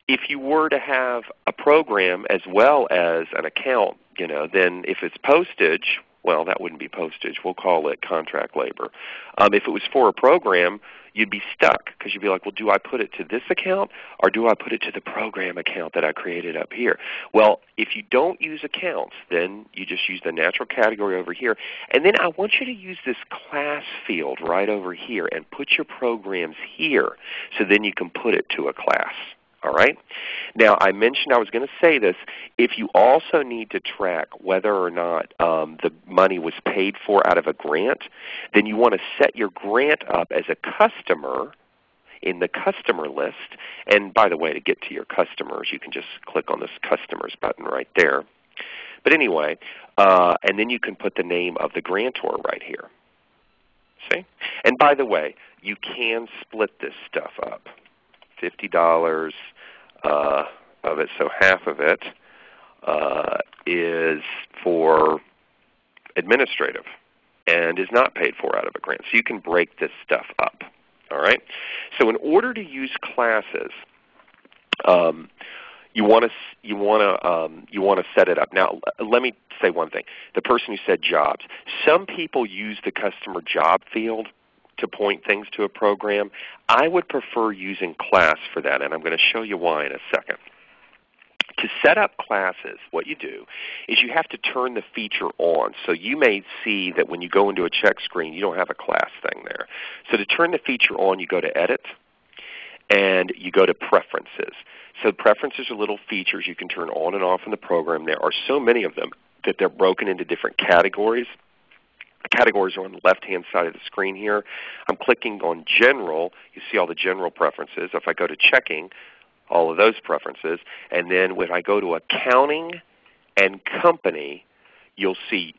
if you were to have a program as well as an account, you know, then if it's postage, well, that wouldn't be postage. We'll call it contract labor. Um, if it was for a program, you'd be stuck because you'd be like, well, do I put it to this account or do I put it to the program account that I created up here? Well, if you don't use accounts, then you just use the natural category over here. And then I want you to use this class field right over here and put your programs here so then you can put it to a class. All right? Now, I mentioned I was going to say this. If you also need to track whether or not um, the money was paid for out of a grant, then you want to set your grant up as a customer in the customer list. And by the way, to get to your customers, you can just click on this customers button right there. But anyway, uh, and then you can put the name of the grantor right here. See? And by the way, you can split this stuff up. $50 uh, of it, so half of it uh, is for administrative and is not paid for out of a grant. So you can break this stuff up. All right. So in order to use classes, um, you want to you want to um, you want to set it up. Now, let me say one thing. The person who said jobs. Some people use the customer job field to point things to a program. I would prefer using class for that, and I'm going to show you why in a second. To set up classes, what you do is you have to turn the feature on. So you may see that when you go into a check screen, you don't have a class thing there. So to turn the feature on, you go to Edit, and you go to Preferences. So preferences are little features you can turn on and off in the program. There are so many of them that they're broken into different categories. The categories are on the left-hand side of the screen here. I'm clicking on General. You see all the general preferences. If I go to Checking, all of those preferences. And then when I go to Accounting and Company, you'll see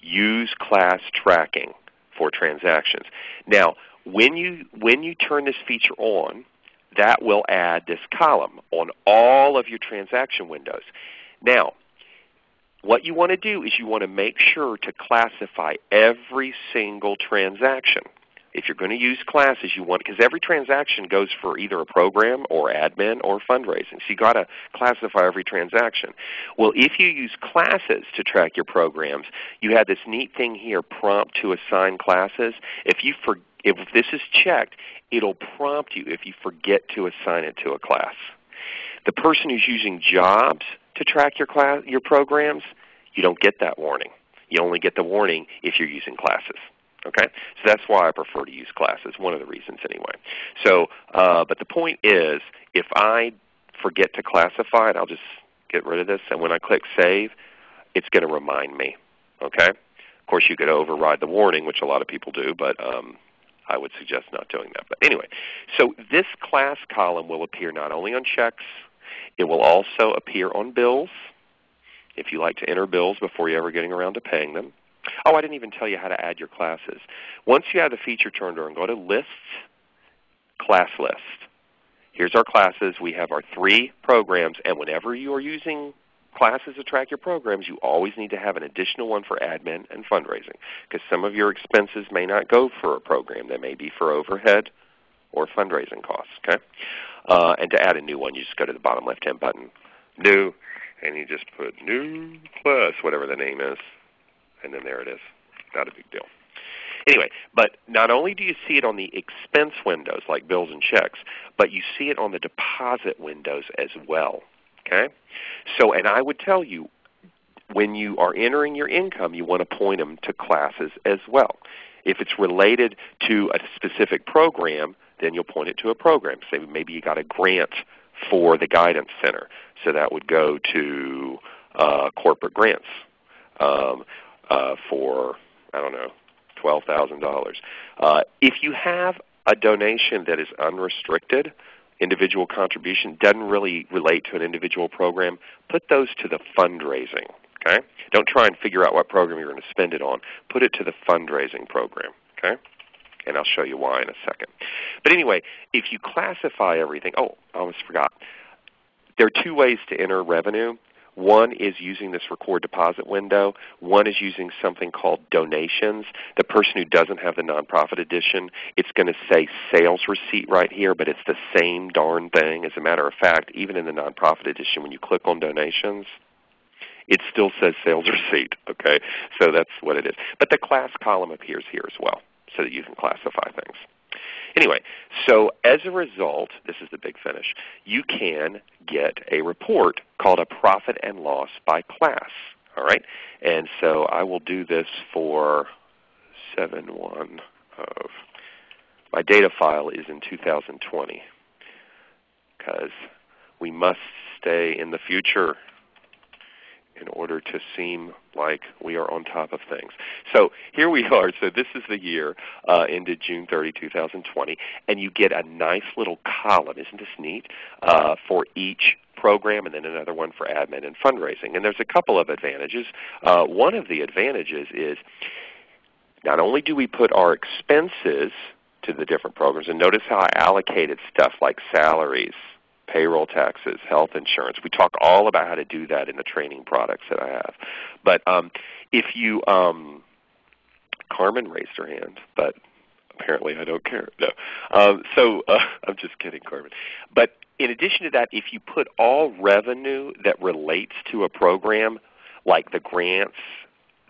Use Class Tracking for transactions. Now, when you, when you turn this feature on, that will add this column on all of your transaction windows. Now, what you want to do is you want to make sure to classify every single transaction. If you're going to use classes, you want because every transaction goes for either a program or admin or fundraising. So you've got to classify every transaction. Well, if you use classes to track your programs, you have this neat thing here, prompt to assign classes. If you for, if this is checked, it'll prompt you if you forget to assign it to a class. The person who's using jobs to track your, class, your programs, you don't get that warning. You only get the warning if you're using classes. Okay, so that's why I prefer to use classes. One of the reasons, anyway. So, uh, but the point is, if I forget to classify it, I'll just get rid of this, and when I click Save, it's going to remind me. Okay. Of course, you could override the warning, which a lot of people do, but um, I would suggest not doing that. But anyway, so this class column will appear not only on checks, it will also appear on bills if you like to enter bills before you're ever getting around to paying them. Oh, I didn't even tell you how to add your classes. Once you have the feature turned on, go to Lists, Class List. Here's our classes. We have our three programs, and whenever you are using classes to track your programs, you always need to have an additional one for admin and fundraising because some of your expenses may not go for a program. They may be for overhead or fundraising costs. Okay? Uh, and to add a new one, you just go to the bottom left-hand button, New, and you just put New Plus, whatever the name is, and then there it is. Not a big deal. Anyway, but not only do you see it on the expense windows like bills and checks, but you see it on the deposit windows as well. Okay? So, and I would tell you, when you are entering your income, you want to point them to classes as well. If it's related to a specific program, then you'll point it to a program. Say maybe you got a grant for the Guidance Center. So that would go to uh, corporate grants um, uh, for, I don't know, $12,000. Uh, if you have a donation that is unrestricted, individual contribution doesn't really relate to an individual program, put those to the fundraising. Okay? Don't try and figure out what program you're going to spend it on. Put it to the fundraising program. Okay? And I'll show you why in a second. But anyway, if you classify everything, oh, I almost forgot. There are two ways to enter revenue. One is using this record deposit window. One is using something called donations. The person who doesn't have the nonprofit edition, it's going to say sales receipt right here, but it's the same darn thing. As a matter of fact, even in the nonprofit edition, when you click on donations, it still says sales receipt. Okay, so that's what it is. But the class column appears here as well, so that you can classify things. Anyway, so as a result, this is the big finish, you can get a report called a profit and loss by class. All right? And so I will do this for 7-1 of, my data file is in 2020 because we must stay in the future in order to seem like we are on top of things. So here we are. So this is the year uh, ended June 30, 2020, and you get a nice little column. Isn't this neat? Uh, for each program and then another one for admin and fundraising. And there's a couple of advantages. Uh, one of the advantages is not only do we put our expenses to the different programs, and notice how I allocated stuff like salaries, payroll taxes, health insurance. We talk all about how to do that in the training products that I have. But um, if you, um, Carmen raised her hand, but apparently I don't care. No. Um, so uh, I'm just kidding, Carmen. But in addition to that, if you put all revenue that relates to a program, like the grants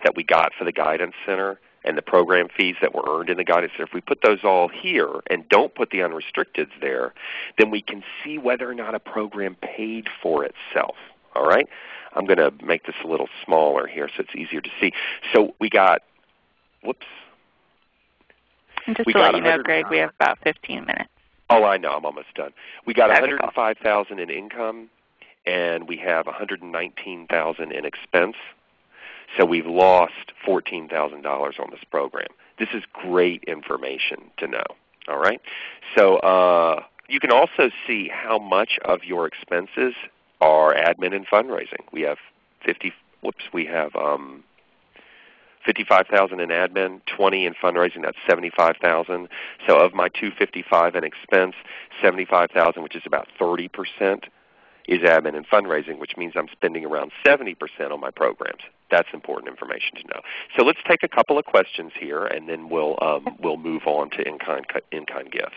that we got for the Guidance Center, and the program fees that were earned in the guidance. If we put those all here and don't put the unrestricteds there, then we can see whether or not a program paid for itself. All right? I'm going to make this a little smaller here so it's easier to see. So we got, whoops. And just we to let you know, Greg, we have about 15 minutes. Oh, I know. I'm almost done. We got 105,000 in income, and we have 119,000 in expense. So we've lost $14,000 on this program. This is great information to know. All right. So uh, you can also see how much of your expenses are admin and fundraising. We have 50. Whoops. We have um, 55,000 in admin, 20 in fundraising. That's 75,000. So of my 255 in expense, 75,000, which is about 30 percent, is admin and fundraising, which means I'm spending around 70% on my programs. That's important information to know. So let's take a couple of questions here, and then we'll, um, we'll move on to in-kind, in-kind gifts.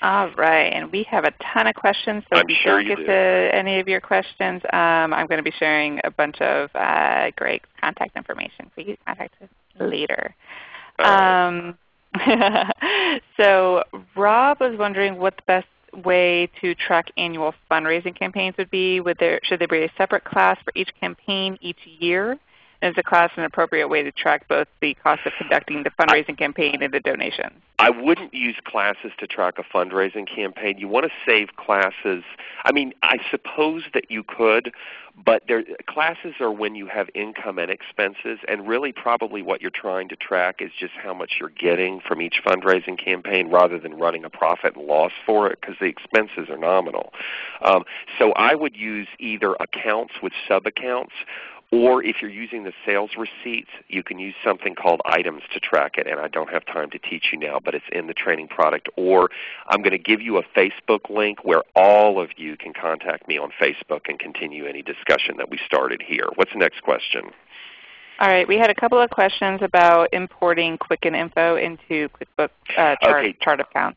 All right, and we have a ton of questions. So I'm if you sure don't you get do. to any of your questions, um, I'm going to be sharing a bunch of uh, Greg's contact information for you to contact us later. Um, so Rob was wondering what the best way to track annual fundraising campaigns would be? Would there, should there be a separate class for each campaign each year? Is the class an appropriate way to track both the cost of conducting the fundraising campaign and the donations? I wouldn't use classes to track a fundraising campaign. You want to save classes. I mean, I suppose that you could, but there, classes are when you have income and expenses, and really probably what you're trying to track is just how much you're getting from each fundraising campaign rather than running a profit and loss for it because the expenses are nominal. Um, so I would use either accounts with sub-accounts or if you're using the sales receipts, you can use something called items to track it. And I don't have time to teach you now, but it's in the training product. Or I'm going to give you a Facebook link where all of you can contact me on Facebook and continue any discussion that we started here. What's the next question? All right, we had a couple of questions about importing Quicken Info into QuickBooks uh, chart, okay. chart account.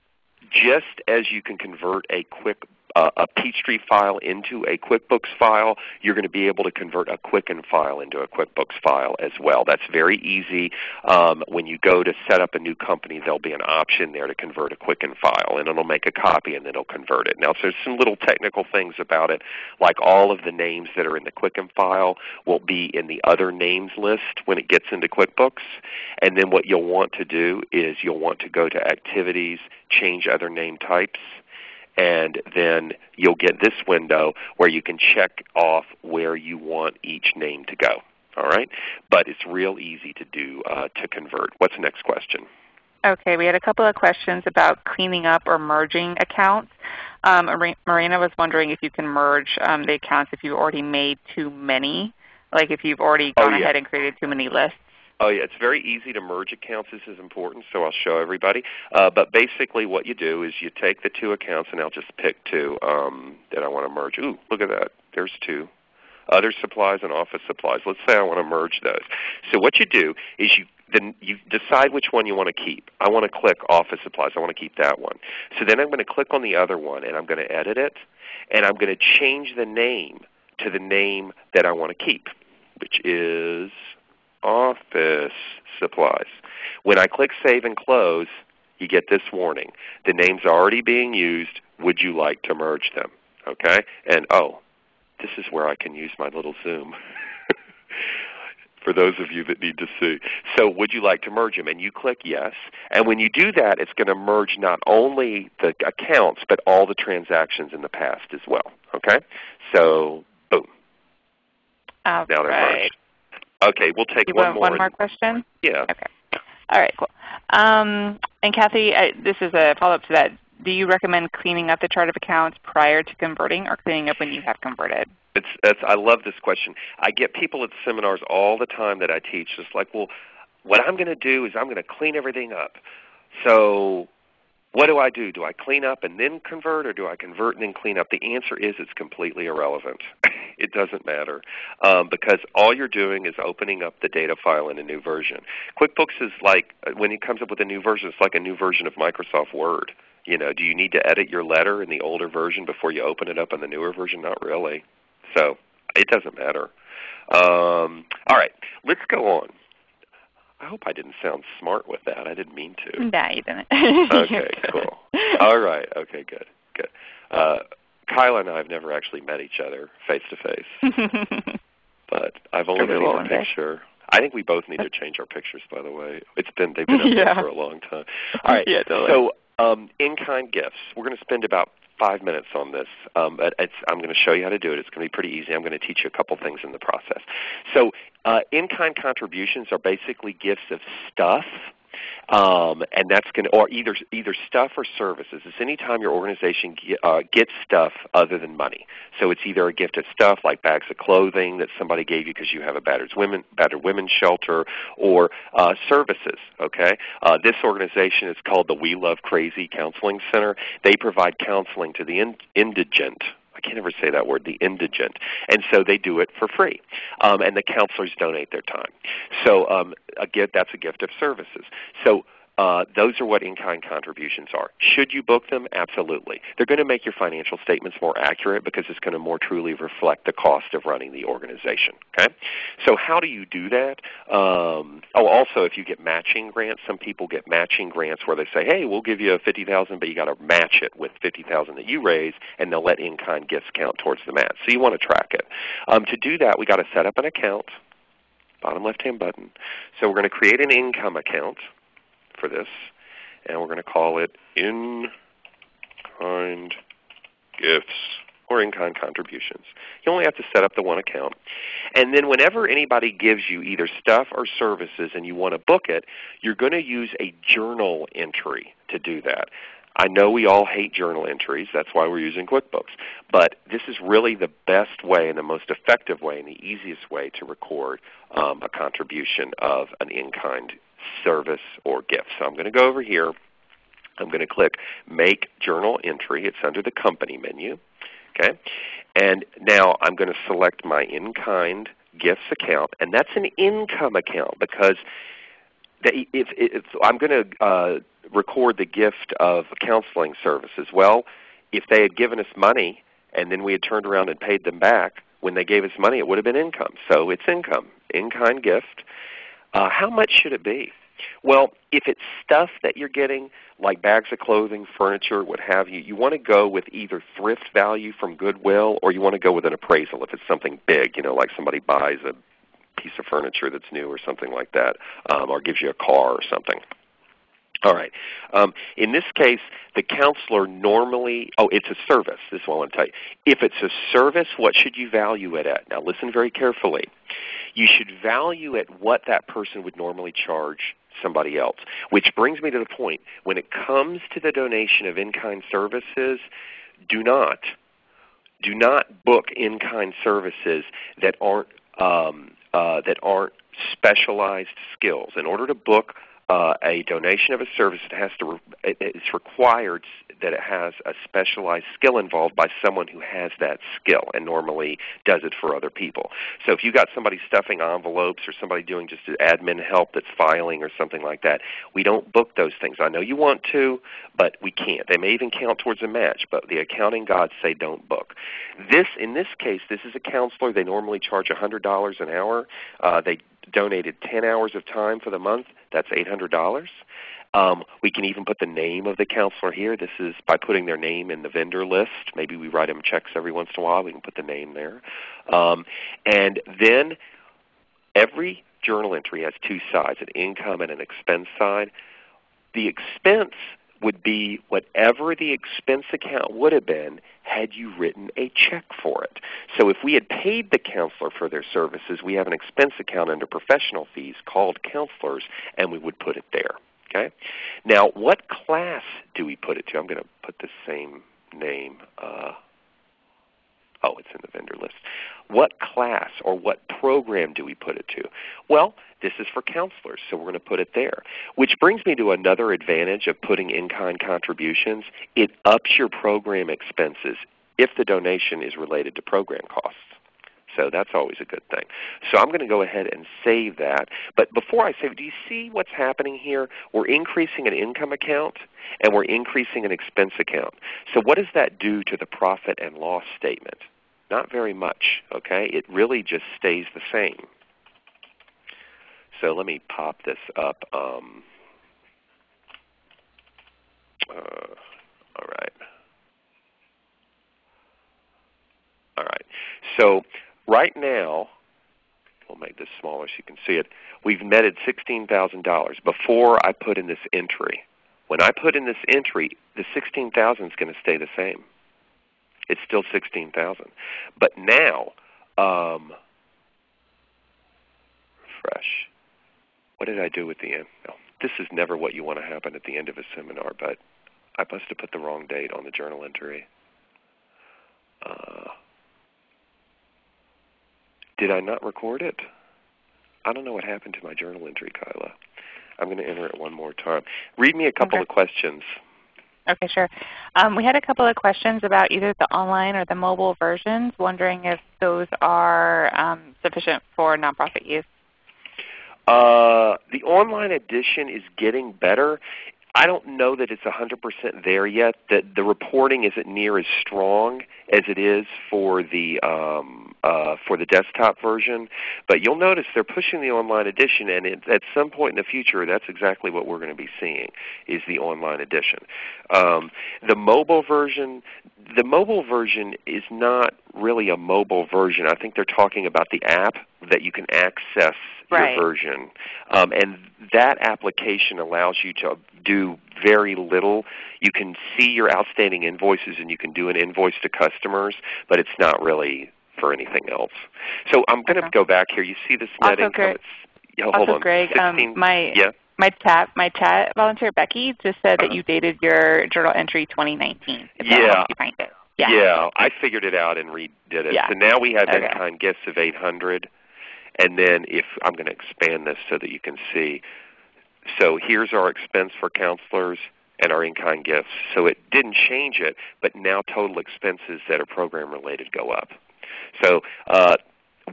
Just as you can convert a quick uh, a Peachtree file into a QuickBooks file, you're going to be able to convert a Quicken file into a QuickBooks file as well. That's very easy. Um, when you go to set up a new company, there'll be an option there to convert a Quicken file, and it'll make a copy and then it'll convert it. Now, so there's some little technical things about it, like all of the names that are in the Quicken file will be in the other names list when it gets into QuickBooks. And then what you'll want to do is you'll want to go to Activities, change other name types, and then you'll get this window where you can check off where you want each name to go. All right, but it's real easy to do uh, to convert. What's the next question? Okay, we had a couple of questions about cleaning up or merging accounts. Um, Marina was wondering if you can merge um, the accounts if you've already made too many, like if you've already Oh, gone yeah. ahead and created too many lists. Oh yeah, it's very easy to merge accounts. This is important, so I'll show everybody. Uh, but basically what you do is you take the two accounts, and I'll just pick two um, that I want to merge. Ooh, look at that. There's two. Other supplies and office supplies. Let's say I want to merge those. So what you do is you then you decide which one you want to keep. I want to click office supplies. I want to keep that one. So then I'm going to click on the other one, and I'm going to edit it, and I'm going to change the name to the name that I want to keep, which is office supplies. When I click Save and Close, you get this warning. The name's already being used. Would you like to merge them? Okay? And oh, this is where I can use my little Zoom. for those of you that need to see. So would you like to merge them? And you click yes. And when you do that, it's going to merge not only the accounts, but all the transactions in the past as well. Okay? So boom. All now they're right. merged. Okay, we'll take You one more. one more question? Yeah. Okay. All right, cool. Um, and Kathy, I, this is a follow-up to that. Do you recommend cleaning up the chart of accounts prior to converting or cleaning up when you have converted? It's, it's, I love this question. I get people at seminars all the time that I teach just like, well, what I'm going to do is I'm going to clean everything up. So what do I do? Do I clean up and then convert or do I convert and then clean up? The answer is it's completely irrelevant. it doesn't matter um, because all you're doing is opening up the data file in a new version. QuickBooks is like, when it comes up with a new version, it's like a new version of Microsoft Word. You know, do you need to edit your letter in the older version before you open it up in the newer version? Not really. So it doesn't matter. Um, all right, let's go on. I hope I didn't sound smart with that. I didn't mean to. No, you didn't. Okay, cool. All right. Okay, good. Good. Uh, Kyla and I have never actually met each other face to face, but I've only we'll one picture. I think we both need to change our pictures, by the way. It's been they've been up Yeah. there for a long time. All right. Yeah, totally. So um, in-kind gifts. We're going to spend about five minutes on this. Um, I'm going to show you how to do it. It's going to be pretty easy. I'm going to teach you a couple things in the process. So uh, in-kind contributions are basically gifts of stuff. Um, and that's going to, or either either stuff or services. It's any time your organization get, uh, gets stuff other than money. So it's either a gift of stuff like bags of clothing that somebody gave you because you have a battered women battered women's shelter, or uh, services. Okay, uh, this organization is called the We Love Crazy Counseling Center. They provide counseling to the in- indigent. I can't ever say that word, the indigent. And so they do it for free. Um, and the counselors donate their time. So um, a gift, that's a gift of services. So uh, those are what in-kind contributions are. Should you book them? Absolutely. They're going to make your financial statements more accurate because it's going to more truly reflect the cost of running the organization. Okay? So how do you do that? Um, oh, also if you get matching grants, some people get matching grants where they say, hey, we'll give you a 50000 but you got to match it with 50000 that you raise, and they'll let in-kind gifts count towards the match. So you want to track it. Um, to do that, we got to set up an account, bottom left-hand button. So we're going to create an income account for this, and we're going to call it in-kind gifts or in-kind contributions. You only have to set up the one account. And then whenever anybody gives you either stuff or services and you want to book it, you're going to use a journal entry to do that. I know we all hate journal entries. That's why we're using QuickBooks. But this is really the best way and the most effective way and the easiest way to record um, a contribution of an in-kind service or gift. So I'm going to go over here. I'm going to click Make Journal Entry. It's under the Company menu. Okay, and now I'm going to select my in-kind gifts account, and that's an income account because the, if, if I'm going to uh, record the gift of counseling services, well, if they had given us money and then we had turned around and paid them back, when they gave us money, it would have been income. So it's income, in-kind gift. Uh, how much should it be? Well, if it's stuff that you're getting, like bags of clothing, furniture, what have you, you want to go with either thrift value from Goodwill or you want to go with an appraisal if it's something big, you know, like somebody buys a piece of furniture that's new or something like that, um, or gives you a car or something. All right. Um, in this case, the counselor normally, oh, it's a service. This is what I want to tell you. If it's a service, what should you value it at? Now listen very carefully. You should value it what that person would normally charge somebody else. Which brings me to the point, when it comes to the donation of in-kind services, do not, do not book in-kind services that aren't, um, uh, that aren't specialized skills. In order to book uh, a donation of a service, it has to re- it's required that it has a specialized skill involved by someone who has that skill and normally does it for other people. So if you got somebody stuffing envelopes or somebody doing just admin help that's filing or something like that, we don't book those things. I know you want to, but we can't. They may even count towards a match, but the accounting gods say don't book. This, in this case, this is a counselor. They normally charge $100 an hour. Uh, they donated 10 hours of time for the month. That's $800. Um, we can even put the name of the counselor here. This is by putting their name in the vendor list. Maybe we write them checks every once in a while. We can put the name there. Um, and then every journal entry has two sides, an income and an expense side. The expense would be whatever the expense account would have been had you written a check for it. So if we had paid the counselor for their services, we have an expense account under professional fees called counselors, and we would put it there. Okay. Now, what class do we put it to? I'm going to put the same name. Uh, oh, it's in the vendor list. What class or what program do we put it to? Well, this is for counselors, so we're going to put it there. Which brings me to another advantage of putting in-kind contributions. It ups your program expenses if the donation is related to program costs. So that's always a good thing. So I'm going to go ahead and save that. But before I save, do you see what's happening here? We're increasing an income account and we're increasing an expense account. So what does that do to the profit and loss statement? Not very much. Okay, It really just stays the same. So let me pop this up. Um, uh, all right. All right. So right now, we'll make this smaller so you can see it. We've netted $16,000 before I put in this entry. When I put in this entry, the 16,000 is going to stay the same. It's still 16,000. But now, um, refresh. What did I do with the end? No, this is never what you want to happen at the end of a seminar, but I must have put the wrong date on the journal entry. Uh, did I not record it? I don't know what happened to my journal entry, Kyla. I'm going to enter it one more time. Read me a couple okay. of questions. Okay, sure. Um, we had a couple of questions about either the online or the mobile versions, wondering if those are um, sufficient for nonprofit use. Uh, the online edition is getting better. I don't know that it's 100% there yet. That the reporting isn't near as strong as it is for the um, uh, for the desktop version. But you'll notice they're pushing the online edition, and it, at some point in the future, that's exactly what we're going to be seeing is the online edition. Um, the mobile version, the mobile version is not really a mobile version. I think they're talking about the app that you can access right. your version. Um, and that application allows you to do very little. You can see your outstanding invoices and you can do an invoice to customers, but it's not really for anything else. So I'm going to okay. go back here. You see this net also, income? Greg, yeah, also, hold on. Greg, 16, um, my yeah. my chat my chat volunteer Becky just said uh-huh. that you dated your journal entry 2019. yeah. you find it. Yeah. yeah, I figured it out and redid it. Yeah. So now we have okay. in-kind gifts of 800. And then if I'm going to expand this so that you can see. So here's our expense for counselors and our in-kind gifts. So it didn't change it, but now total expenses that are program related go up. So uh,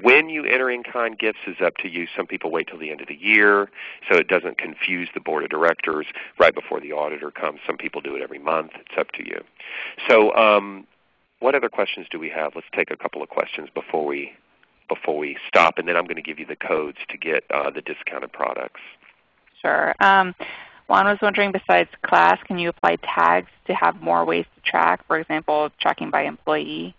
when you enter in-kind gifts is up to you. Some people wait till the end of the year so it doesn't confuse the board of directors right before the auditor comes. Some people do it every month. It's up to you. So um, what other questions do we have? Let's take a couple of questions before we before we stop, and then I'm going to give you the codes to get uh, the discounted products. Sure. Um, Juan was wondering, besides class, can you apply tags to have more ways to track? For example, tracking by employee.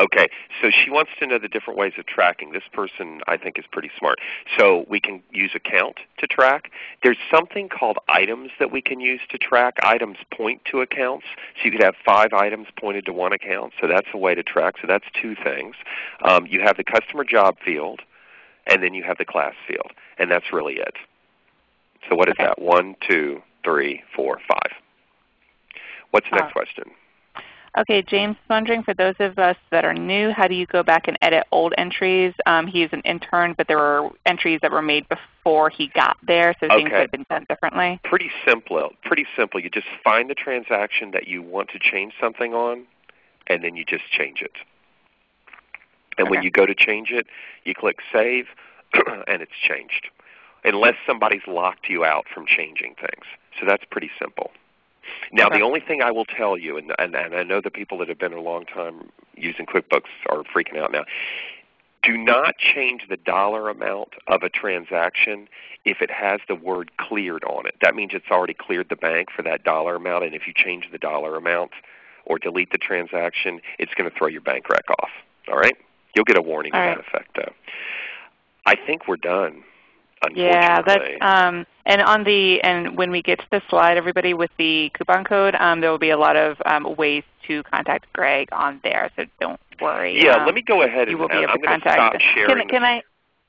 Okay, so she wants to know the different ways of tracking. This person I think is pretty smart. So we can use a count to track. There's something called items that we can use to track. Items point to accounts. So you could have five items pointed to one account. So that's a way to track. So that's two things. Um, you have the customer job field, and then you have the class field. And that's really it. So what is okay. that? One, two, three, four, five. What's the next uh, question? Okay, James wondering, for those of us that are new, how do you go back and edit old entries? Um, he's an intern, but there were entries that were made before he got there, so okay. things have been done differently. Pretty simple. Pretty simple. You just find the transaction that you want to change something on, and then you just change it. And okay. when you go to change it, you click Save, and it's changed. Unless somebody's locked you out from changing things. So that's pretty simple. Now, okay. the only thing I will tell you, and, and, and I know the people that have been a long time using QuickBooks are freaking out now. Do not change the dollar amount of a transaction if it has the word cleared on it. That means it's already cleared the bank for that dollar amount, and if you change the dollar amount or delete the transaction, it's going to throw your bank rec off. All right? You'll get a warning All to right. that effect though. I think we're done. Yeah, that's um, and on the and when we get to the slide, everybody with the coupon code, um, there will be a lot of um, ways to contact Greg on there. So don't worry. yeah, um, let me go ahead you and will be able I'm to going to stop sharing. Can, can I?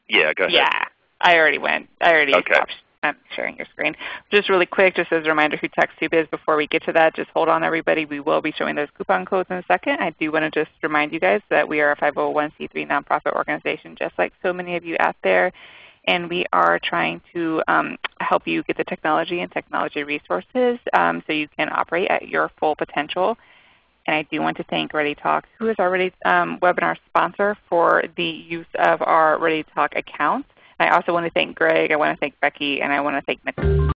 yeah, go ahead. Yeah, I already went. I already Okay. stopped um, sharing your screen. Just really quick, just as a reminder who TechSoup is before we get to that, just hold on everybody. We will be showing those coupon codes in a second. I do want to just remind you guys that we are a 501c3 nonprofit organization just like so many of you out there. And we are trying to um, help you get the technology and technology resources um, so you can operate at your full potential. And I do want to thank ReadyTalk, who is our Ready, um, webinar sponsor for the use of our ReadyTalk account. I also want to thank Greg, I want to thank Becky, and I want to thank Nicole.